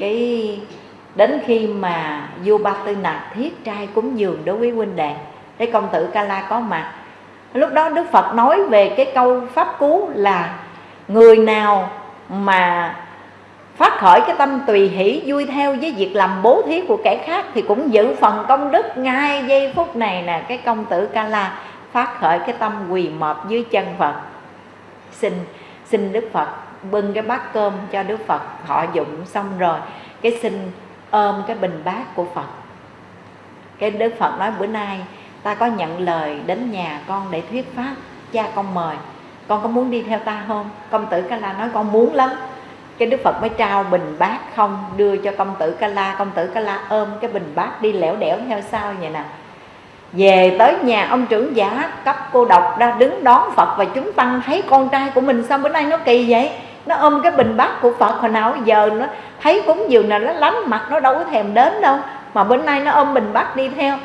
cái, đến khi mà vua ba tư nặc thiết trai cúng dường đối với huynh đệ cái công tử ca la có mặt. Lúc đó đức phật nói về cái câu pháp cú là người nào mà phát khởi cái tâm tùy hỷ, vui theo với việc làm bố thí của kẻ khác thì cũng giữ phần công đức ngay giây phút này nè. Cái công tử ca la phát khởi cái tâm quỳ mọp dưới chân phật. Xin xin đức phật bưng cái bát cơm cho đức phật họ dụng xong rồi. Cái xin ôm cái bình bát của phật. Cái đức phật nói, bữa nay ta có nhận lời đến nhà con để thuyết pháp, cha con mời. Con có muốn đi theo ta không? Công tử ca la nói con muốn lắm. Cái đức phật mới trao bình bát không? Đưa cho công tử ca la công tử ca la ôm cái bình bát đi lẻo đẻo theo sau vậy nè. Về tới nhà ông trưởng giả, cấp cô độc ra đứng đón phật và chúng tăng thấy con trai của mình sao bữa nay nó kỳ vậy? Nó ôm cái bình bát của phật hồi nào giờ nó thấy cúng dường là nó lánh mặt, nó đâu có thèm đến đâu. Mà bữa nay nó ôm bình bát đi theo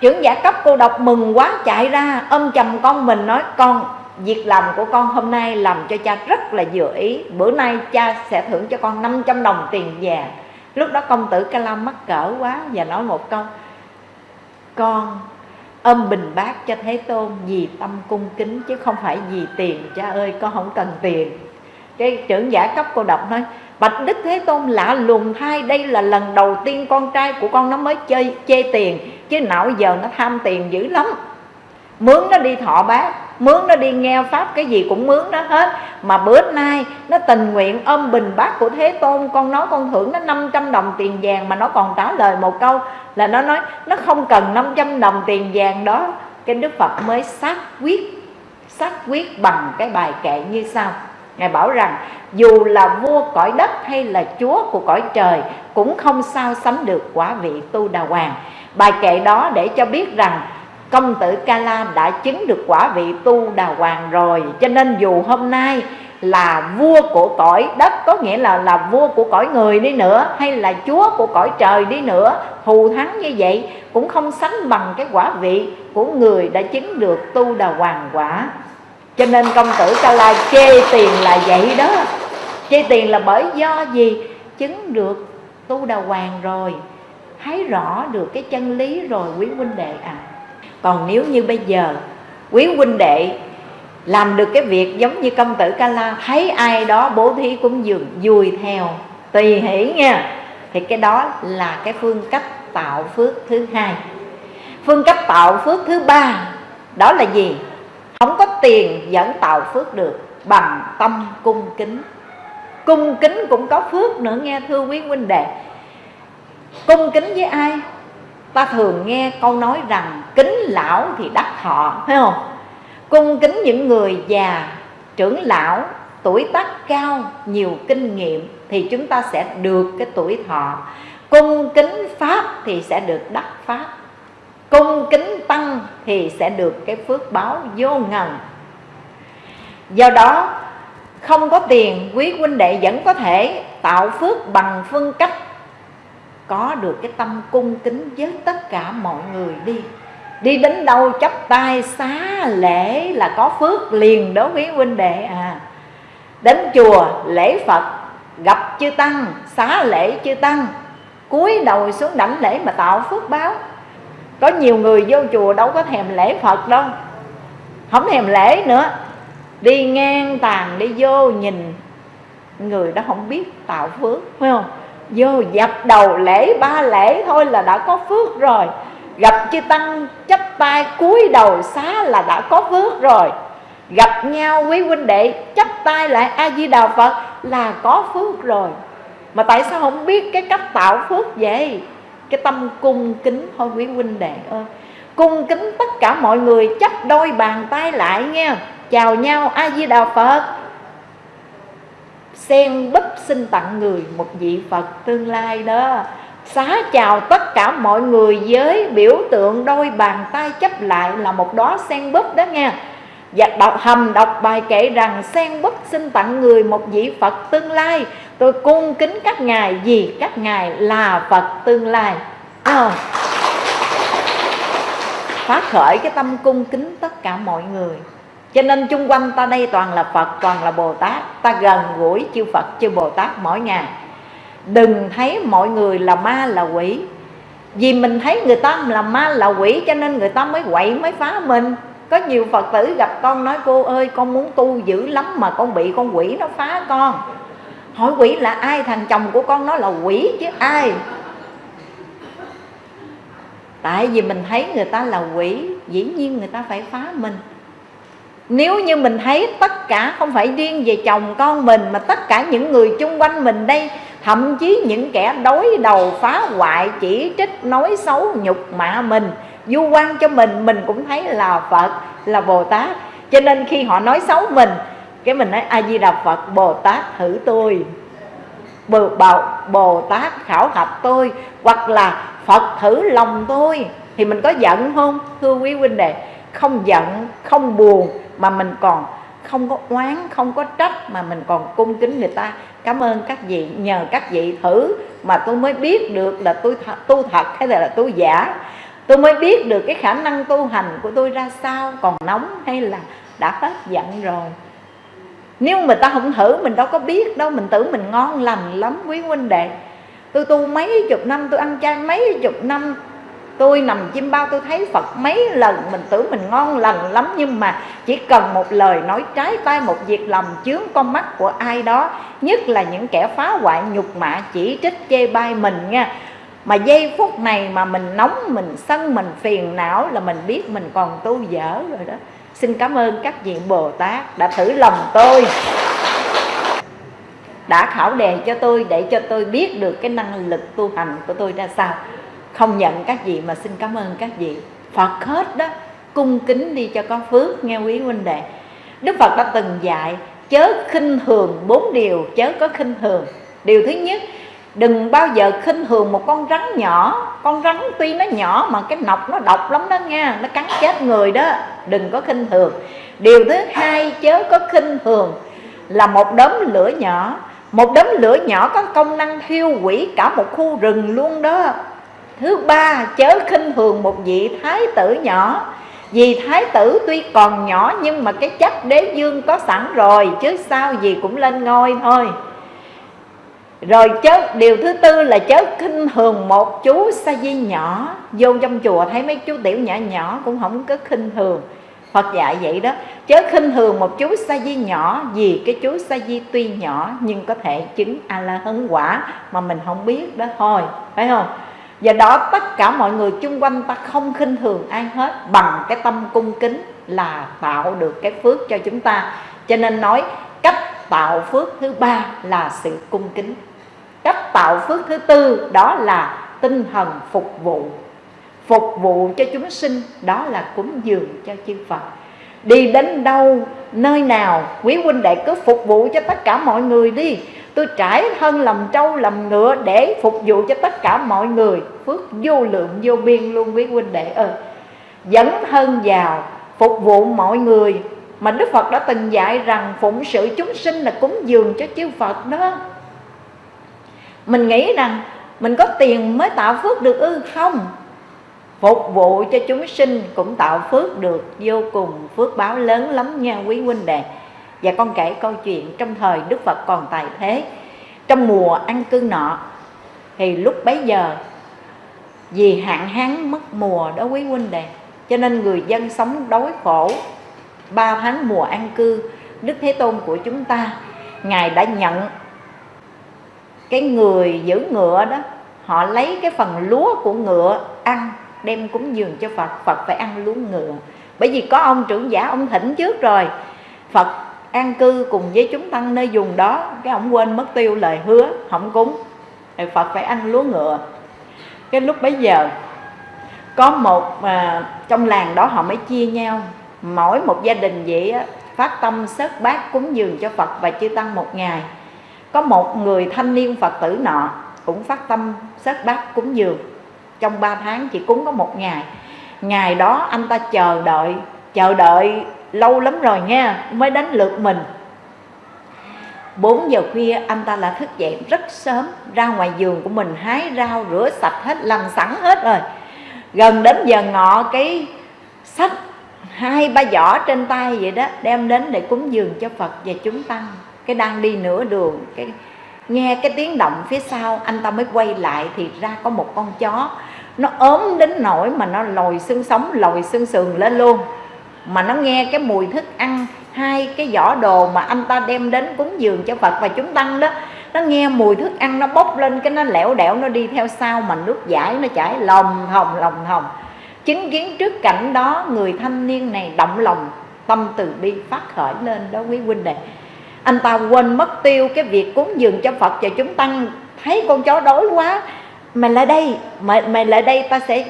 trưởng giả cấp cô độc mừng quá chạy ra, ôm chầm con mình nói, con, việc làm của con hôm nay làm cho cha rất là vừa ý. Bữa nay cha sẽ thưởng cho con 500 đồng tiền vàng lúc đó công tử ca lam mắc cỡ quá và nói một câu, con, ôm bình bát cho thế tôn vì tâm cung kính chứ không phải vì tiền. Cha ơi, con không cần tiền. Cái trưởng giả cấp cô độc nói bạch đức thế tôn lạ lùng thay, đây là lần đầu tiên con trai của con nó mới chơi, chê tiền, chứ nào giờ nó tham tiền dữ lắm. Mướn nó đi thọ bác mướn nó đi nghe pháp cái gì cũng mướn nó hết. Mà bữa nay nó tình nguyện ôm bình bát của thế tôn, con nói con thưởng nó 500 đồng tiền vàng mà nó còn trả lời một câu là nó nói, nó không cần 500 đồng tiền vàng đó. Cái đức phật mới xác quyết xác quyết bằng cái bài kệ như sau. Ngài bảo rằng, dù là vua cõi đất hay là chúa của cõi trời, Cũng không sao sánh được quả vị tu đà hoàng. Bài kệ đó để cho biết rằng, công tử Ca La đã chứng được quả vị tu đà hoàng rồi. Cho nên dù hôm nay là vua của cõi đất, Có nghĩa là là vua của cõi người đi nữa, Hay là chúa của cõi trời đi nữa Thù thắng như vậy, cũng không sánh bằng cái quả vị của người đã chứng được tu đà hoàng quả cho nên công tử ca la chê tiền là vậy đó. Chê tiền là bởi do gì? Chứng được tu đà hoàng rồi, thấy rõ được cái chân lý rồi, quý huynh đệ à. Còn nếu như bây giờ quý huynh đệ làm được cái việc giống như công tử ca la thấy ai đó bố thí cũng dường vui theo, tùy hỷ nha, thì cái đó là cái phương cách tạo phước thứ hai. Phương cách tạo phước thứ ba, đó là gì? Không có tiền vẫn tạo phước được bằng tâm cung kính. Cung kính cũng có phước nữa, nghe thưa quý huynh đệ. Cung kính với ai? Ta thường nghe câu nói rằng kính lão thì đắc thọ thấy không? Cung kính những người già, trưởng lão, tuổi tác cao, nhiều kinh nghiệm thì chúng ta sẽ được cái tuổi thọ. Cung kính pháp thì sẽ được đắc pháp cung kính tăng thì sẽ được cái phước báo vô ngần. Do đó, không có tiền, quý huynh đệ vẫn có thể tạo phước bằng phương cách có được cái tâm cung kính với tất cả mọi người đi. Đi đến đâu chấp tay xá lễ là có phước liền đó quý huynh đệ à. Đến chùa lễ phật, gặp chư tăng, xá lễ chư tăng, cúi đầu xuống đảnh lễ mà tạo phước báo có nhiều người vô chùa đâu có thèm lễ phật đâu. Không thèm lễ nữa. Đi ngang tàn, đi vô nhìn người đó không biết tạo phước, phải không? Vô dập đầu lễ, ba lễ thôi là đã có phước rồi. Gặp chư tăng chấp tay cúi đầu xá là đã có phước rồi. Gặp nhau quý huynh đệ chấp tay lại, a di đà phật, là có phước rồi. Mà tại sao không biết cái cách tạo phước vậy? Cái tâm cung kính. Thôi quý huynh đệ ơi, cung kính tất cả mọi người chấp đôi bàn tay lại nghe chào nhau a di đà phật. Sen búp xin tặng người một vị phật tương lai đó. Xá chào tất cả mọi người với biểu tượng đôi bàn tay chấp lại là một đó sen búp đó nghe và đọc hầm đọc bài kể rằng sen bất xin tặng người một vị Phật tương lai. Tôi cung kính các ngài vì các ngài là Phật tương lai. À, Phát khởi cái tâm cung kính tất cả mọi người. Cho nên chung quanh ta đây toàn là Phật toàn là Bồ Tát. Ta gần gũi chư Phật chư Bồ Tát mỗi ngày. Đừng thấy mọi người là ma là quỷ. Vì mình thấy người ta là ma là quỷ cho nên người ta mới quậy mới phá mình có nhiều Phật tử gặp con nói, cô ơi, con muốn tu dữ lắm mà con bị con quỷ nó phá con. Hỏi quỷ là ai? Thằng chồng của con nó là quỷ chứ ai? Tại vì mình thấy người ta là quỷ, dĩ nhiên người ta phải phá mình. Nếu như mình thấy tất cả không phải riêng về chồng con mình, mà tất cả những người chung quanh mình đây, thậm chí những kẻ đối đầu, phá hoại, chỉ trích, nói xấu, nhục mạ mình du quan cho mình mình cũng thấy là phật là bồ tát. Cho nên khi họ nói xấu mình cái mình nói a di đà phật bồ tát thử tôi. Bồ, bồ, bồ tát khảo hạch tôi hoặc là phật thử lòng tôi. Thì mình có giận không thưa quý huynh đệ? Không giận không buồn mà mình còn không có oán không có trách mà mình còn cung kính người ta. Cảm ơn các vị nhờ các vị thử mà tôi mới biết được là tôi th tu thật hay là, là tôi giả tôi mới biết được cái khả năng tu hành của tôi ra sao, còn nóng hay là đã hết giận rồi. Nếu mà ta không thử, mình đâu có biết đâu, mình tưởng mình ngon lành lắm, quý huynh đệ. Tôi tu mấy chục năm, tôi ăn chay mấy chục năm, tôi nằm chim bao tôi thấy Phật mấy lần, mình tưởng mình ngon lành lắm, nhưng mà chỉ cần một lời nói trái tay một việc làm chướng con mắt của ai đó, nhất là những kẻ phá hoại nhục mạ chỉ trích chê bai mình nha mà giây phút này mà mình nóng, mình sân, mình phiền não là mình biết mình còn tu dở rồi đó. Xin cảm ơn các vị bồ tát đã thử lòng tôi, đã khảo đề cho tôi để cho tôi biết được cái năng lực tu hành của tôi ra sao. Không nhận các vị mà xin cảm ơn các vị. Phật hết đó, cung kính đi cho có phước, nghe quý huynh đệ. Đức Phật đã từng dạy, chớ khinh thường bốn điều, chớ có khinh thường điều thứ nhất đừng bao giờ khinh thường một con rắn nhỏ. Con rắn tuy nó nhỏ mà cái nọc nó độc lắm đó nha. Nó cắn chết người đó. Đừng có khinh thường. Điều thứ hai, chớ có khinh thường là một đốm lửa nhỏ. Một đốm lửa nhỏ có công năng thiêu hủy cả một khu rừng luôn đó. Thứ ba, chớ khinh thường một vị thái tử nhỏ. Vì thái tử tuy còn nhỏ nhưng mà cái chất đế dương có sẵn rồi, chứ sao gì cũng lên ngôi thôi rồi chớ, điều thứ tư là chớ khinh thường một chú sa di nhỏ. Vô trong chùa thấy mấy chú tiểu nhỏ nhỏ cũng không có khinh thường Phật dạy vậy đó, Chớ khinh thường một chú sa di nhỏ Vì cái chú sa di tuy nhỏ Nhưng có thể chứng A-la-hấn quả Mà mình không biết đó. Thôi, Phải không? Và đó, tất cả mọi người chung quanh ta không khinh thường ai hết. Bằng cái tâm cung kính là tạo được cái phước cho chúng ta. Cho nên nói, cách tạo phước thứ ba là sự cung kính. Cách tạo phước thứ tư đó là tinh thần phục vụ. Phục vụ cho chúng sinh đó là cúng dường cho chư Phật. Đi đến đâu, nơi nào Quý huynh đệ cứ phục vụ cho tất cả mọi người đi. Tôi trải thân làm trâu làm ngựa để phục vụ cho tất cả mọi người. Phước vô lượng vô biên luôn quý huynh đệ ơi. Dẫn thân vào phục vụ mọi người. Mà Đức Phật đã từng dạy rằng phụng sự chúng sinh là cúng dường cho chư Phật đó. Mình nghĩ rằng mình có tiền mới tạo phước được ư? Không. Phục vụ cho chúng sinh cũng tạo phước được, Vô cùng phước báo lớn lắm nha quý huynh đệ. Và con kể câu chuyện trong thời Đức Phật còn tại thế. Trong mùa ăn cư nọ, Thì lúc bấy giờ, Vì hạn hán mất mùa đó quý huynh đệ, Cho nên người dân sống đói khổ, Ba tháng mùa ăn cư, Đức Thế Tôn của chúng ta, Ngài đã nhận cái người giữ ngựa đó Họ lấy cái phần lúa của ngựa ăn Đem cúng dường cho Phật. Phật phải ăn lúa ngựa. Bởi vì có ông trưởng giả ông thỉnh trước rồi. Phật an cư cùng với chúng tăng nơi vùng đó cái ông quên mất tiêu lời hứa không cúng. Thì phật phải ăn lúa ngựa. Cái lúc bấy giờ có một à, trong làng đó họ mới chia nhau. Mỗi một gia đình vậy á, phát tâm sớt bát cúng dường cho phật và chư tăng một ngày có một người thanh niên phật tử nọ cũng phát tâm sớt bát cúng dường. Trong 3 tháng chỉ cúng có một ngày. Ngày đó anh ta chờ đợi chờ đợi lâu lắm rồi nha, mới đến lượt mình. 4 giờ khuya anh ta là thức dậy rất sớm, ra ngoài giường của mình hái rau rửa sạch hết, làm sẵn hết rồi. Gần đến giờ ngọ, cái sách hai ba giỏ trên tay vậy đó, đem đến để cúng dường cho Phật và chúng tăng cái đang đi nửa đường, cái nghe cái tiếng động phía sau, anh ta mới quay lại thì ra có một con chó. Nó ốm đến nỗi mà nó lồi xương sống, lồi xương sườn lên luôn. Mà nó nghe cái mùi thức ăn, hai cái giỏ đồ mà anh ta đem đến cúng dường cho Phật và chúng tăng đó, nó nghe mùi thức ăn nó bốc lên, cái nó lẻo đẻo, nó đi theo sau mà nước giải, nó chảy lòng hồng lòng hồng. Chứng kiến trước cảnh đó, người thanh niên này động lòng, tâm từ bi phát khởi lên đó quý huynh đệ anh ta quên mất tiêu cái việc cúng dường cho phật và chúng tăng. Thấy con chó đói quá mày lại đây mày, mày lại đây ta sẽ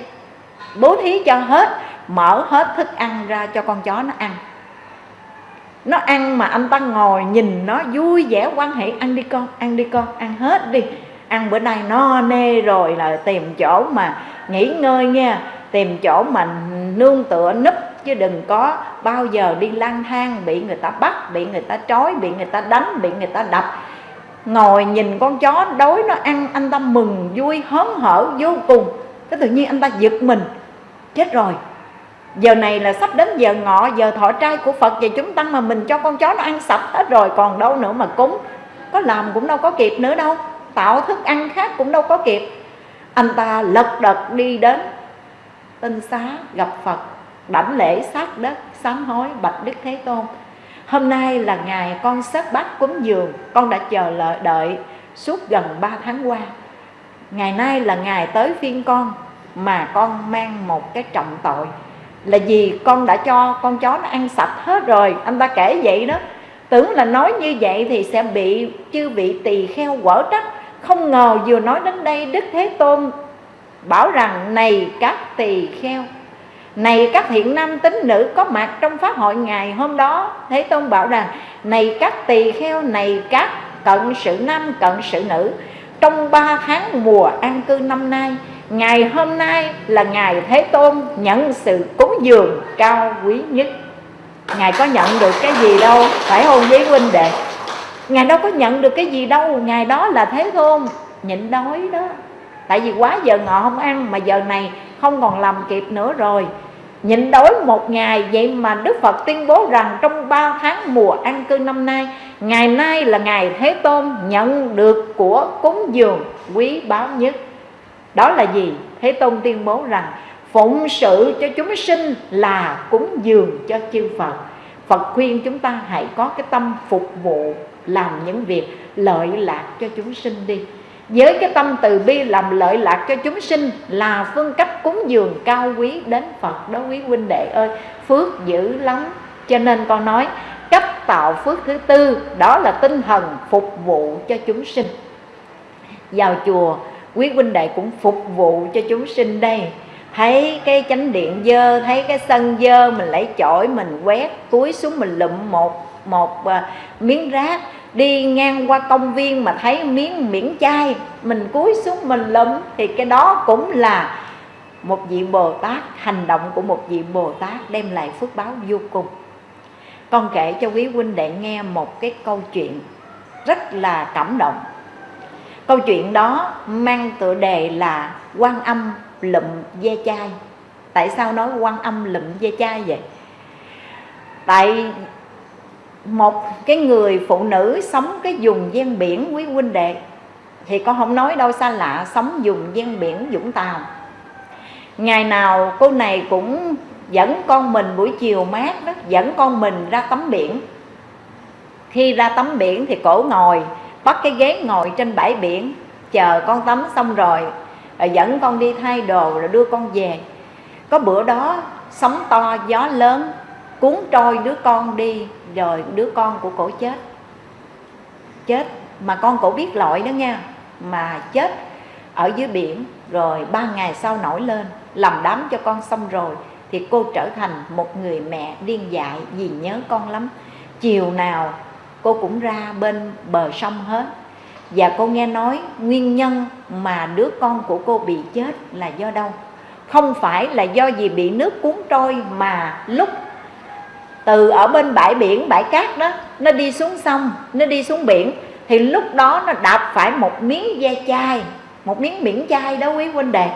bố thí cho hết mở hết thức ăn ra cho con chó nó ăn. Nó ăn mà anh ta ngồi nhìn nó vui vẻ quan hệ ăn đi con ăn đi con ăn hết đi. Ăn bữa nay no nê rồi là tìm chỗ mà nghỉ ngơi nha tìm chỗ mà nương tựa núp chứ đừng có bao giờ đi lang thang bị người ta bắt, bị người ta trói, bị người ta đánh, bị người ta đập. Ngồi nhìn con chó đói nó ăn, anh ta mừng, vui, hớn hở, vô cùng. Cái tự nhiên anh ta giật mình. Chết rồi. Giờ này là sắp đến giờ ngọ, giờ thọ trai của phật và chúng tăng mà mình cho con chó nó ăn sạch hết rồi, còn đâu nữa mà cúng. Có làm cũng đâu có kịp nữa đâu. Tạo thức ăn khác cũng đâu có kịp. Anh ta lật đật đi đến tinh xá gặp phật đảnh lễ sát đất, sám hối bạch đức thế tôn. Hôm nay là ngày con sớt bát cúng dường, con đã chờ lợi đợi suốt gần 3 tháng qua. Ngày nay là ngày tới phiên con, mà con mang một cái trọng tội. Là gì con đã cho con chó nó ăn sạch hết rồi, anh ta kể vậy đó. Tưởng là nói như vậy thì sẽ bị chư vị tỳ kheo quở trách. Không ngờ vừa nói đến đây đức thế tôn bảo rằng, này các tỳ kheo này các thiện nam tín nữ có mặt trong pháp hội ngày hôm đó, thế tôn bảo rằng, này các tỳ kheo, này các cận sự nam, cận sự nữ, trong ba tháng mùa an cư năm nay, ngày hôm nay là ngày thế tôn nhận sự cúng dường cao quý nhất. Ngài có nhận được cái gì đâu, phải hôn với huynh đệ? Ngài đâu có nhận được cái gì đâu ngài đó là thế tôn nhịn đói đó. Tại vì quá giờ ngọ không ăn mà giờ này không còn làm kịp nữa rồi. Nhịn đói một ngày, vậy mà đức phật tuyên bố rằng trong ba tháng mùa ăn cư năm nay, ngày nay là ngày thế tôn nhận được của cúng dường quý báu nhất. Đó là gì? Thế tôn tuyên bố rằng phụng sự cho chúng sinh là cúng dường cho chư phật. Phật khuyên chúng ta hãy có cái tâm phục vụ làm những việc lợi lạc cho chúng sinh đi với cái tâm từ bi làm lợi lạc cho chúng sinh là phương cách cúng dường cao quý đến Phật. Đó quý huynh đệ ơi phước dữ lắm. Cho nên con nói cách tạo phước thứ tư đó là tinh thần phục vụ cho chúng sinh. Vào chùa quý huynh đệ cũng phục vụ cho chúng sinh đây. Thấy cái chánh điện dơ thấy cái sân dơ mình lấy chổi mình quét túi xuống mình lụm một một uh, miếng rác đi ngang qua công viên mà thấy miếng miễn chai, mình cúi xuống mình lụm, thì cái đó cũng là một vị bồ tát, hành động của một vị bồ tát đem lại phước báo vô cùng. Con kể cho quý huynh đệ nghe một cái câu chuyện rất là cảm động. Câu chuyện đó mang tựa đề là quan âm lụm ve chai. Tại sao nói quan âm lụm ve chai vậy? Tại một cái người phụ nữ sống cái vùng ven biển quý huynh đệ, thì con không nói đâu xa lạ, sống vùng ven biển Vũng Tàu. Ngày nào cô này cũng dẫn con mình buổi chiều mát đó, dẫn con mình ra tắm biển. Khi ra tắm biển thì cổ ngồi, bắt cái ghế ngồi trên bãi biển, chờ con tắm xong rồi rồi dẫn con đi thay đồ, rồi đưa con về. Có bữa đó sóng to, gió lớn cuốn trôi đứa con đi, rồi đứa con của cổ chết. Chết, mà con cổ biết lội đó nha, mà chết ở dưới biển, rồi ba ngày sau nổi lên làm đám cho con xong rồi, thì cô trở thành một người mẹ điên dại vì nhớ con lắm. Chiều nào cô cũng ra bên bờ sông hết. Và cô nghe nói nguyên nhân mà đứa con của cô bị chết là do đâu? Không phải là do gì bị nước cuốn trôi mà lúc từ ở bên bãi biển, bãi cát đó, nó đi xuống sông, nó đi xuống biển, thì lúc đó nó đạp phải một miếng da chai, một miếng biển chai đó quý huynh đệ.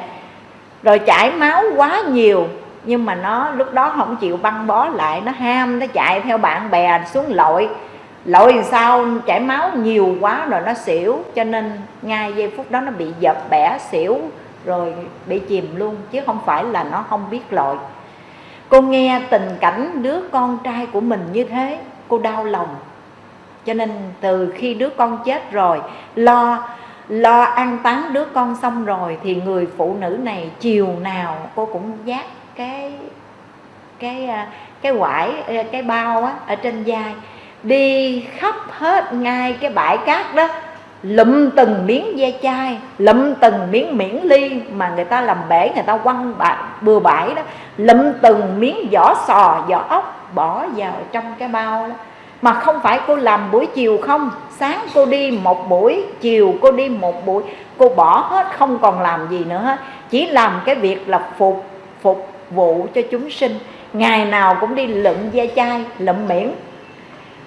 Rồi chảy máu quá nhiều, nhưng mà nó lúc đó không chịu băng bó lại, nó ham, nó chạy theo bạn bè xuống lội. Lội sao? Chảy máu nhiều quá rồi nó xỉu, cho nên ngay giây phút đó nó bị dập bẻ, xỉu, rồi bị chìm luôn, chứ không phải là nó không biết lội cô nghe tình cảnh đứa con trai của mình như thế, cô đau lòng. Cho nên từ khi đứa con chết rồi, lo lo an táng đứa con xong rồi thì người phụ nữ này chiều nào cô cũng giác cái cái à, cái quải à, cái bao á, ở trên vai. Đi khắp hết ngay cái bãi cát đó lụm từng miếng ve chai lụm từng miếng miễn ly mà người ta làm bể người ta quăng bãi, bừa bãi đó. Lụm từng miếng vỏ sò vỏ ốc bỏ vào trong cái bao đó. Mà không phải cô làm buổi chiều không. Sáng cô đi một buổi chiều cô đi một buổi. Cô bỏ hết không còn làm gì nữa hết. Chỉ làm cái việc là phục phục vụ cho chúng sinh. Ngày nào cũng đi lụm ve chai lụm miễn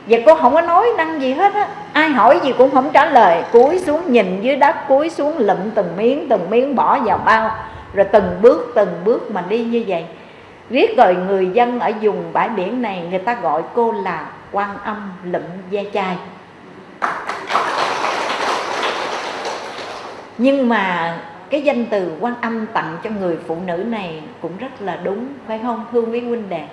và cô không có nói năng gì hết á. Ai hỏi gì cũng không trả lời. Cúi xuống nhìn dưới đất, cúi xuống lụm từng miếng từng miếng bỏ vào bao. Rồi từng bước từng bước mà đi như vậy. Riết rồi người dân ở vùng bãi biển này, người ta gọi cô là quan âm lụm ve chai. Nhưng mà cái danh từ quan âm tặng cho người phụ nữ này cũng rất là đúng, phải không thương quý huynh đệ?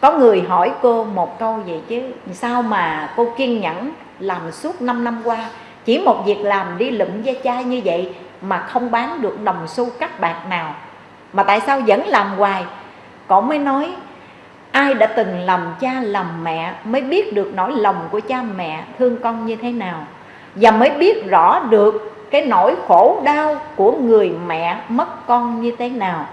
Có người hỏi cô một câu vậy chứ, sao mà cô kiên nhẫn làm suốt 5 năm qua? Chỉ một việc làm đi lụm ve chai như vậy mà không bán được đồng xu cắt bạc nào. Mà tại sao vẫn làm hoài? Cậu mới nói, ai đã từng làm cha làm mẹ mới biết được nỗi lòng của cha mẹ thương con như thế nào? Và mới biết rõ được cái nỗi khổ đau của người mẹ mất con như thế nào?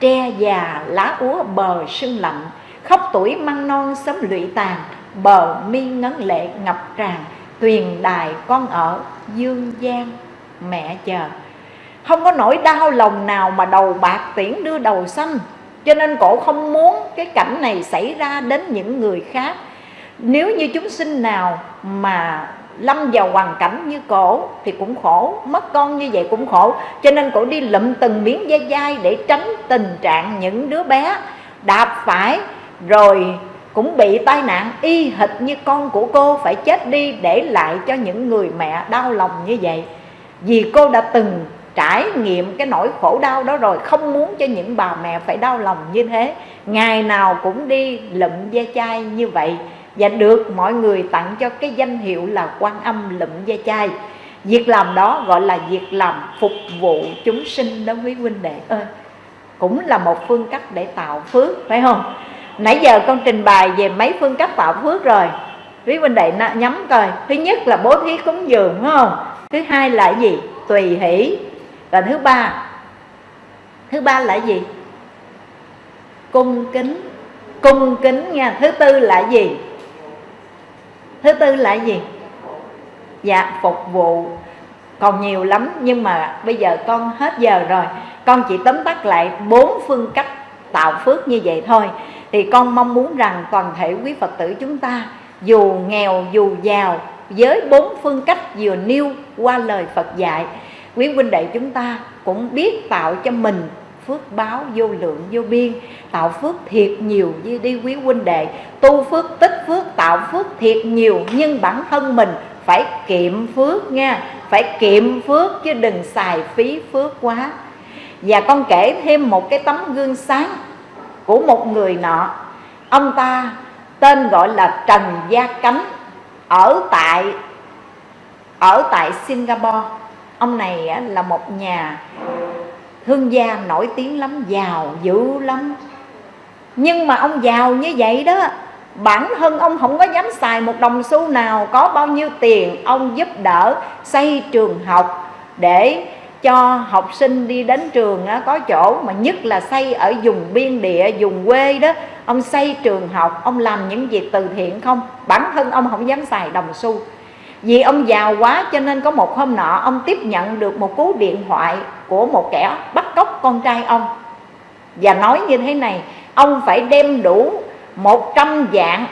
Tre già lá úa bờ sưng lạnh khóc tuổi măng non sớm lụy tàn, bờ mi ngấn lệ ngập tràn. Tuyền đài con ở dương gian, mẹ chờ. Không có nỗi đau lòng nào mà đầu bạc tiễn đưa đầu xanh. Cho nên cổ không muốn cái cảnh này xảy ra đến những người khác. Nếu như chúng sinh nào mà lâm vào hoàn cảnh như cổ thì cũng khổ, mất con như vậy cũng khổ. Cho nên cổ đi lụm từng miếng dây dai để tránh tình trạng những đứa bé. Đạp phải rồi cũng bị tai nạn y hệt như con của cô phải chết đi để lại cho những người mẹ đau lòng như vậy. Vì cô đã từng trải nghiệm cái nỗi khổ đau đó rồi, không muốn cho những bà mẹ phải đau lòng như thế. Ngày nào cũng đi lụm ve chai như vậy và được mọi người tặng cho cái danh hiệu là quan âm lụm ve chai. Việc làm đó gọi là việc làm phục vụ chúng sinh đó quý huynh đệ ơi. Cũng là một phương cách để tạo phước, phải không? Nãy giờ con trình bày về mấy phương cách tạo phước rồi. Quý huynh đệ nhắm coi. Thứ nhất là bố thí cúng dường, phải không? Thứ hai là gì? Tùy hỷ. Và thứ ba. Thứ ba là gì? Cung kính. Cung kính nha. Thứ tư là gì? Thứ tư là gì? Dạ phục vụ. Còn nhiều lắm, nhưng mà bây giờ con hết giờ rồi. Con chỉ tóm tắt lại bốn phương cách tạo phước như vậy thôi thì con mong muốn rằng toàn thể quý phật tử chúng ta, dù nghèo, dù giàu, với bốn phương cách vừa nêu qua lời phật dạy, quý huynh đệ chúng ta cũng biết tạo cho mình phước báo vô lượng vô biên, tạo phước thiệt nhiều như đi quý huynh đệ. Tu phước, tích phước, tạo phước thiệt nhiều, nhưng bản thân mình phải kiệm phước nha, phải kiệm phước chứ đừng xài phí phước quá. Và con kể thêm một cái tấm gương sáng của một người nọ. Ông ta tên gọi là Trần Gia Cánh, ở tại ở tại Singapore. Ông này là một nhà thương gia nổi tiếng lắm, giàu dữ lắm. Nhưng mà ông giàu như vậy đó, bản thân ông không có dám xài một đồng xu nào, có bao nhiêu tiền ông giúp đỡ xây trường học để cho học sinh đi đến trường có chỗ mà nhất là xây ở vùng biên địa, vùng quê đó. Ông xây trường học, ông làm những việc từ thiện không? Bản thân ông không dám xài đồng xu. Vì ông giàu quá cho nên có một hôm nọ, ông tiếp nhận được một cú điện thoại của một kẻ bắt cóc con trai ông. Và nói như thế này, ông phải đem đủ 100 dạng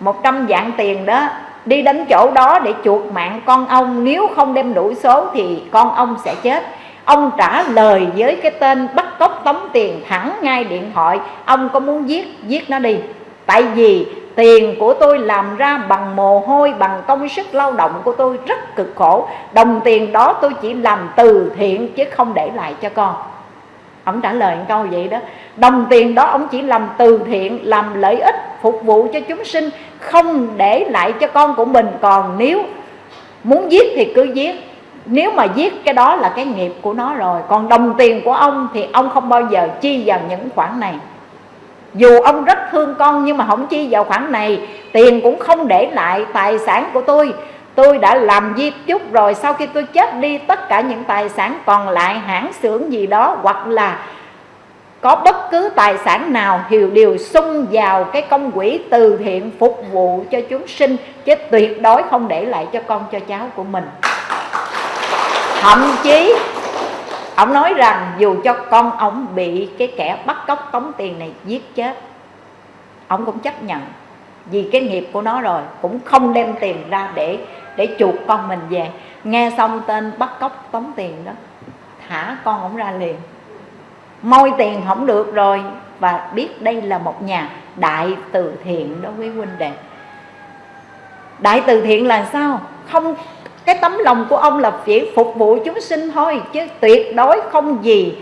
100 dạng tiền đó đi đến chỗ đó để chuộc mạng con ông. Nếu không đem đủ số thì con ông sẽ chết. Ông trả lời với cái tên bắt cóc tống tiền thẳng ngay điện thoại. Ông có muốn giết giết nó đi. Tại vì tiền của tôi làm ra bằng mồ hôi, bằng công sức lao động của tôi rất cực khổ. Đồng tiền đó tôi chỉ làm từ thiện chứ không để lại cho con ông trả lời câu vậy đó. Đồng tiền đó ông chỉ làm từ thiện, làm lợi ích, phục vụ cho chúng sinh, không để lại cho con của mình. Còn nếu muốn giết thì cứ giết. Nếu mà giết cái đó là cái nghiệp của nó rồi. Còn đồng tiền của ông thì ông không bao giờ chi vào những khoản này. Dù ông rất thương con nhưng mà không chi vào khoản này, tiền cũng không để lại, tài sản của tôi tôi đã làm di chúc rồi, sau khi tôi chết đi, tất cả những tài sản còn lại, hãng xưởng gì đó, hoặc là có bất cứ tài sản nào hiểu đều sung vào cái công quỹ từ thiện phục vụ cho chúng sinh, chứ tuyệt đối không để lại cho con, cho cháu của mình. Thậm chí, ông nói rằng dù cho con ông bị cái kẻ bắt cóc tống tiền này giết chết, ông cũng chấp nhận vì cái nghiệp của nó rồi, cũng không đem tiền ra để để chuộc con mình về. Nghe xong tên bắt cóc tống tiền đó, thả con ổng ra liền. Môi tiền không được rồi, và biết đây là một nhà đại từ thiện đó quý huynh đệ. Đại từ thiện là sao? Không, cái tấm lòng của ông là chỉ phục vụ chúng sinh thôi, chứ tuyệt đối không gì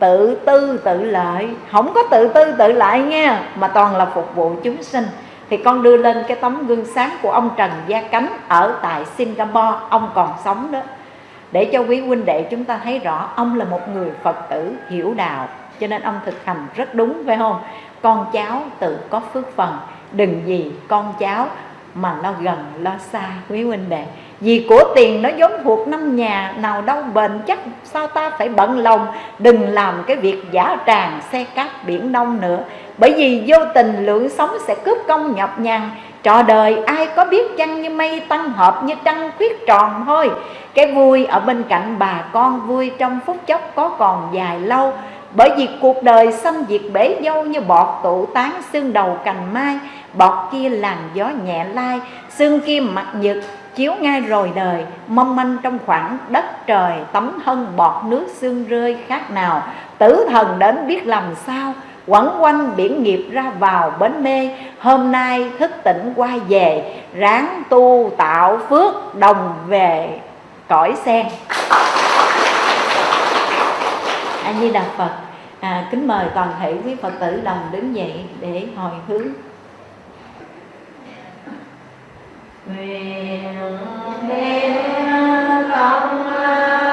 tự tư tự lợi. Không có tự tư tự lợi nha, mà toàn là phục vụ chúng sinh. Thì con đưa lên cái tấm gương sáng của ông Trần Gia Cánh ở tại Singapore, ông còn sống đó, để cho quý huynh đệ chúng ta thấy rõ ông là một người Phật tử hiểu đạo. Cho nên ông thực hành rất đúng, phải không? Con cháu tự có phước phần. Đừng gì con cháu mà lo gần, lo xa, quý huynh đệ vì của tiền nó giống thuộc năm nhà, nào đâu bền chắc sao ta phải bận lòng. Đừng làm cái việc giả tràng xe cát biển đông nữa. Bởi vì vô tình lượng sống sẽ cướp công nhập nhằn trò đời ai có biết chăng như mây tăng hợp như trăng khuyết tròn thôi. Cái vui ở bên cạnh bà con vui trong phút chốc có còn dài lâu. Bởi vì cuộc đời xâm diệt bể dâu như bọt tụ tán xương đầu cành mai. Bọt kia làn gió nhẹ lai, Xương kia mặt nhật chiếu ngay rồi đời Mong manh trong khoảng đất trời Tấm thân bọt nước xương rơi khác nào. Tử thần đến biết làm sao quẩn quanh biển nghiệp ra vào bến mê. Hôm nay thức tỉnh qua về ráng tu tạo phước đồng về cõi sen. A di đà phật à, kính mời toàn thể quý phật tử đồng đứng dậy để hồi hướng. nguyện đem công an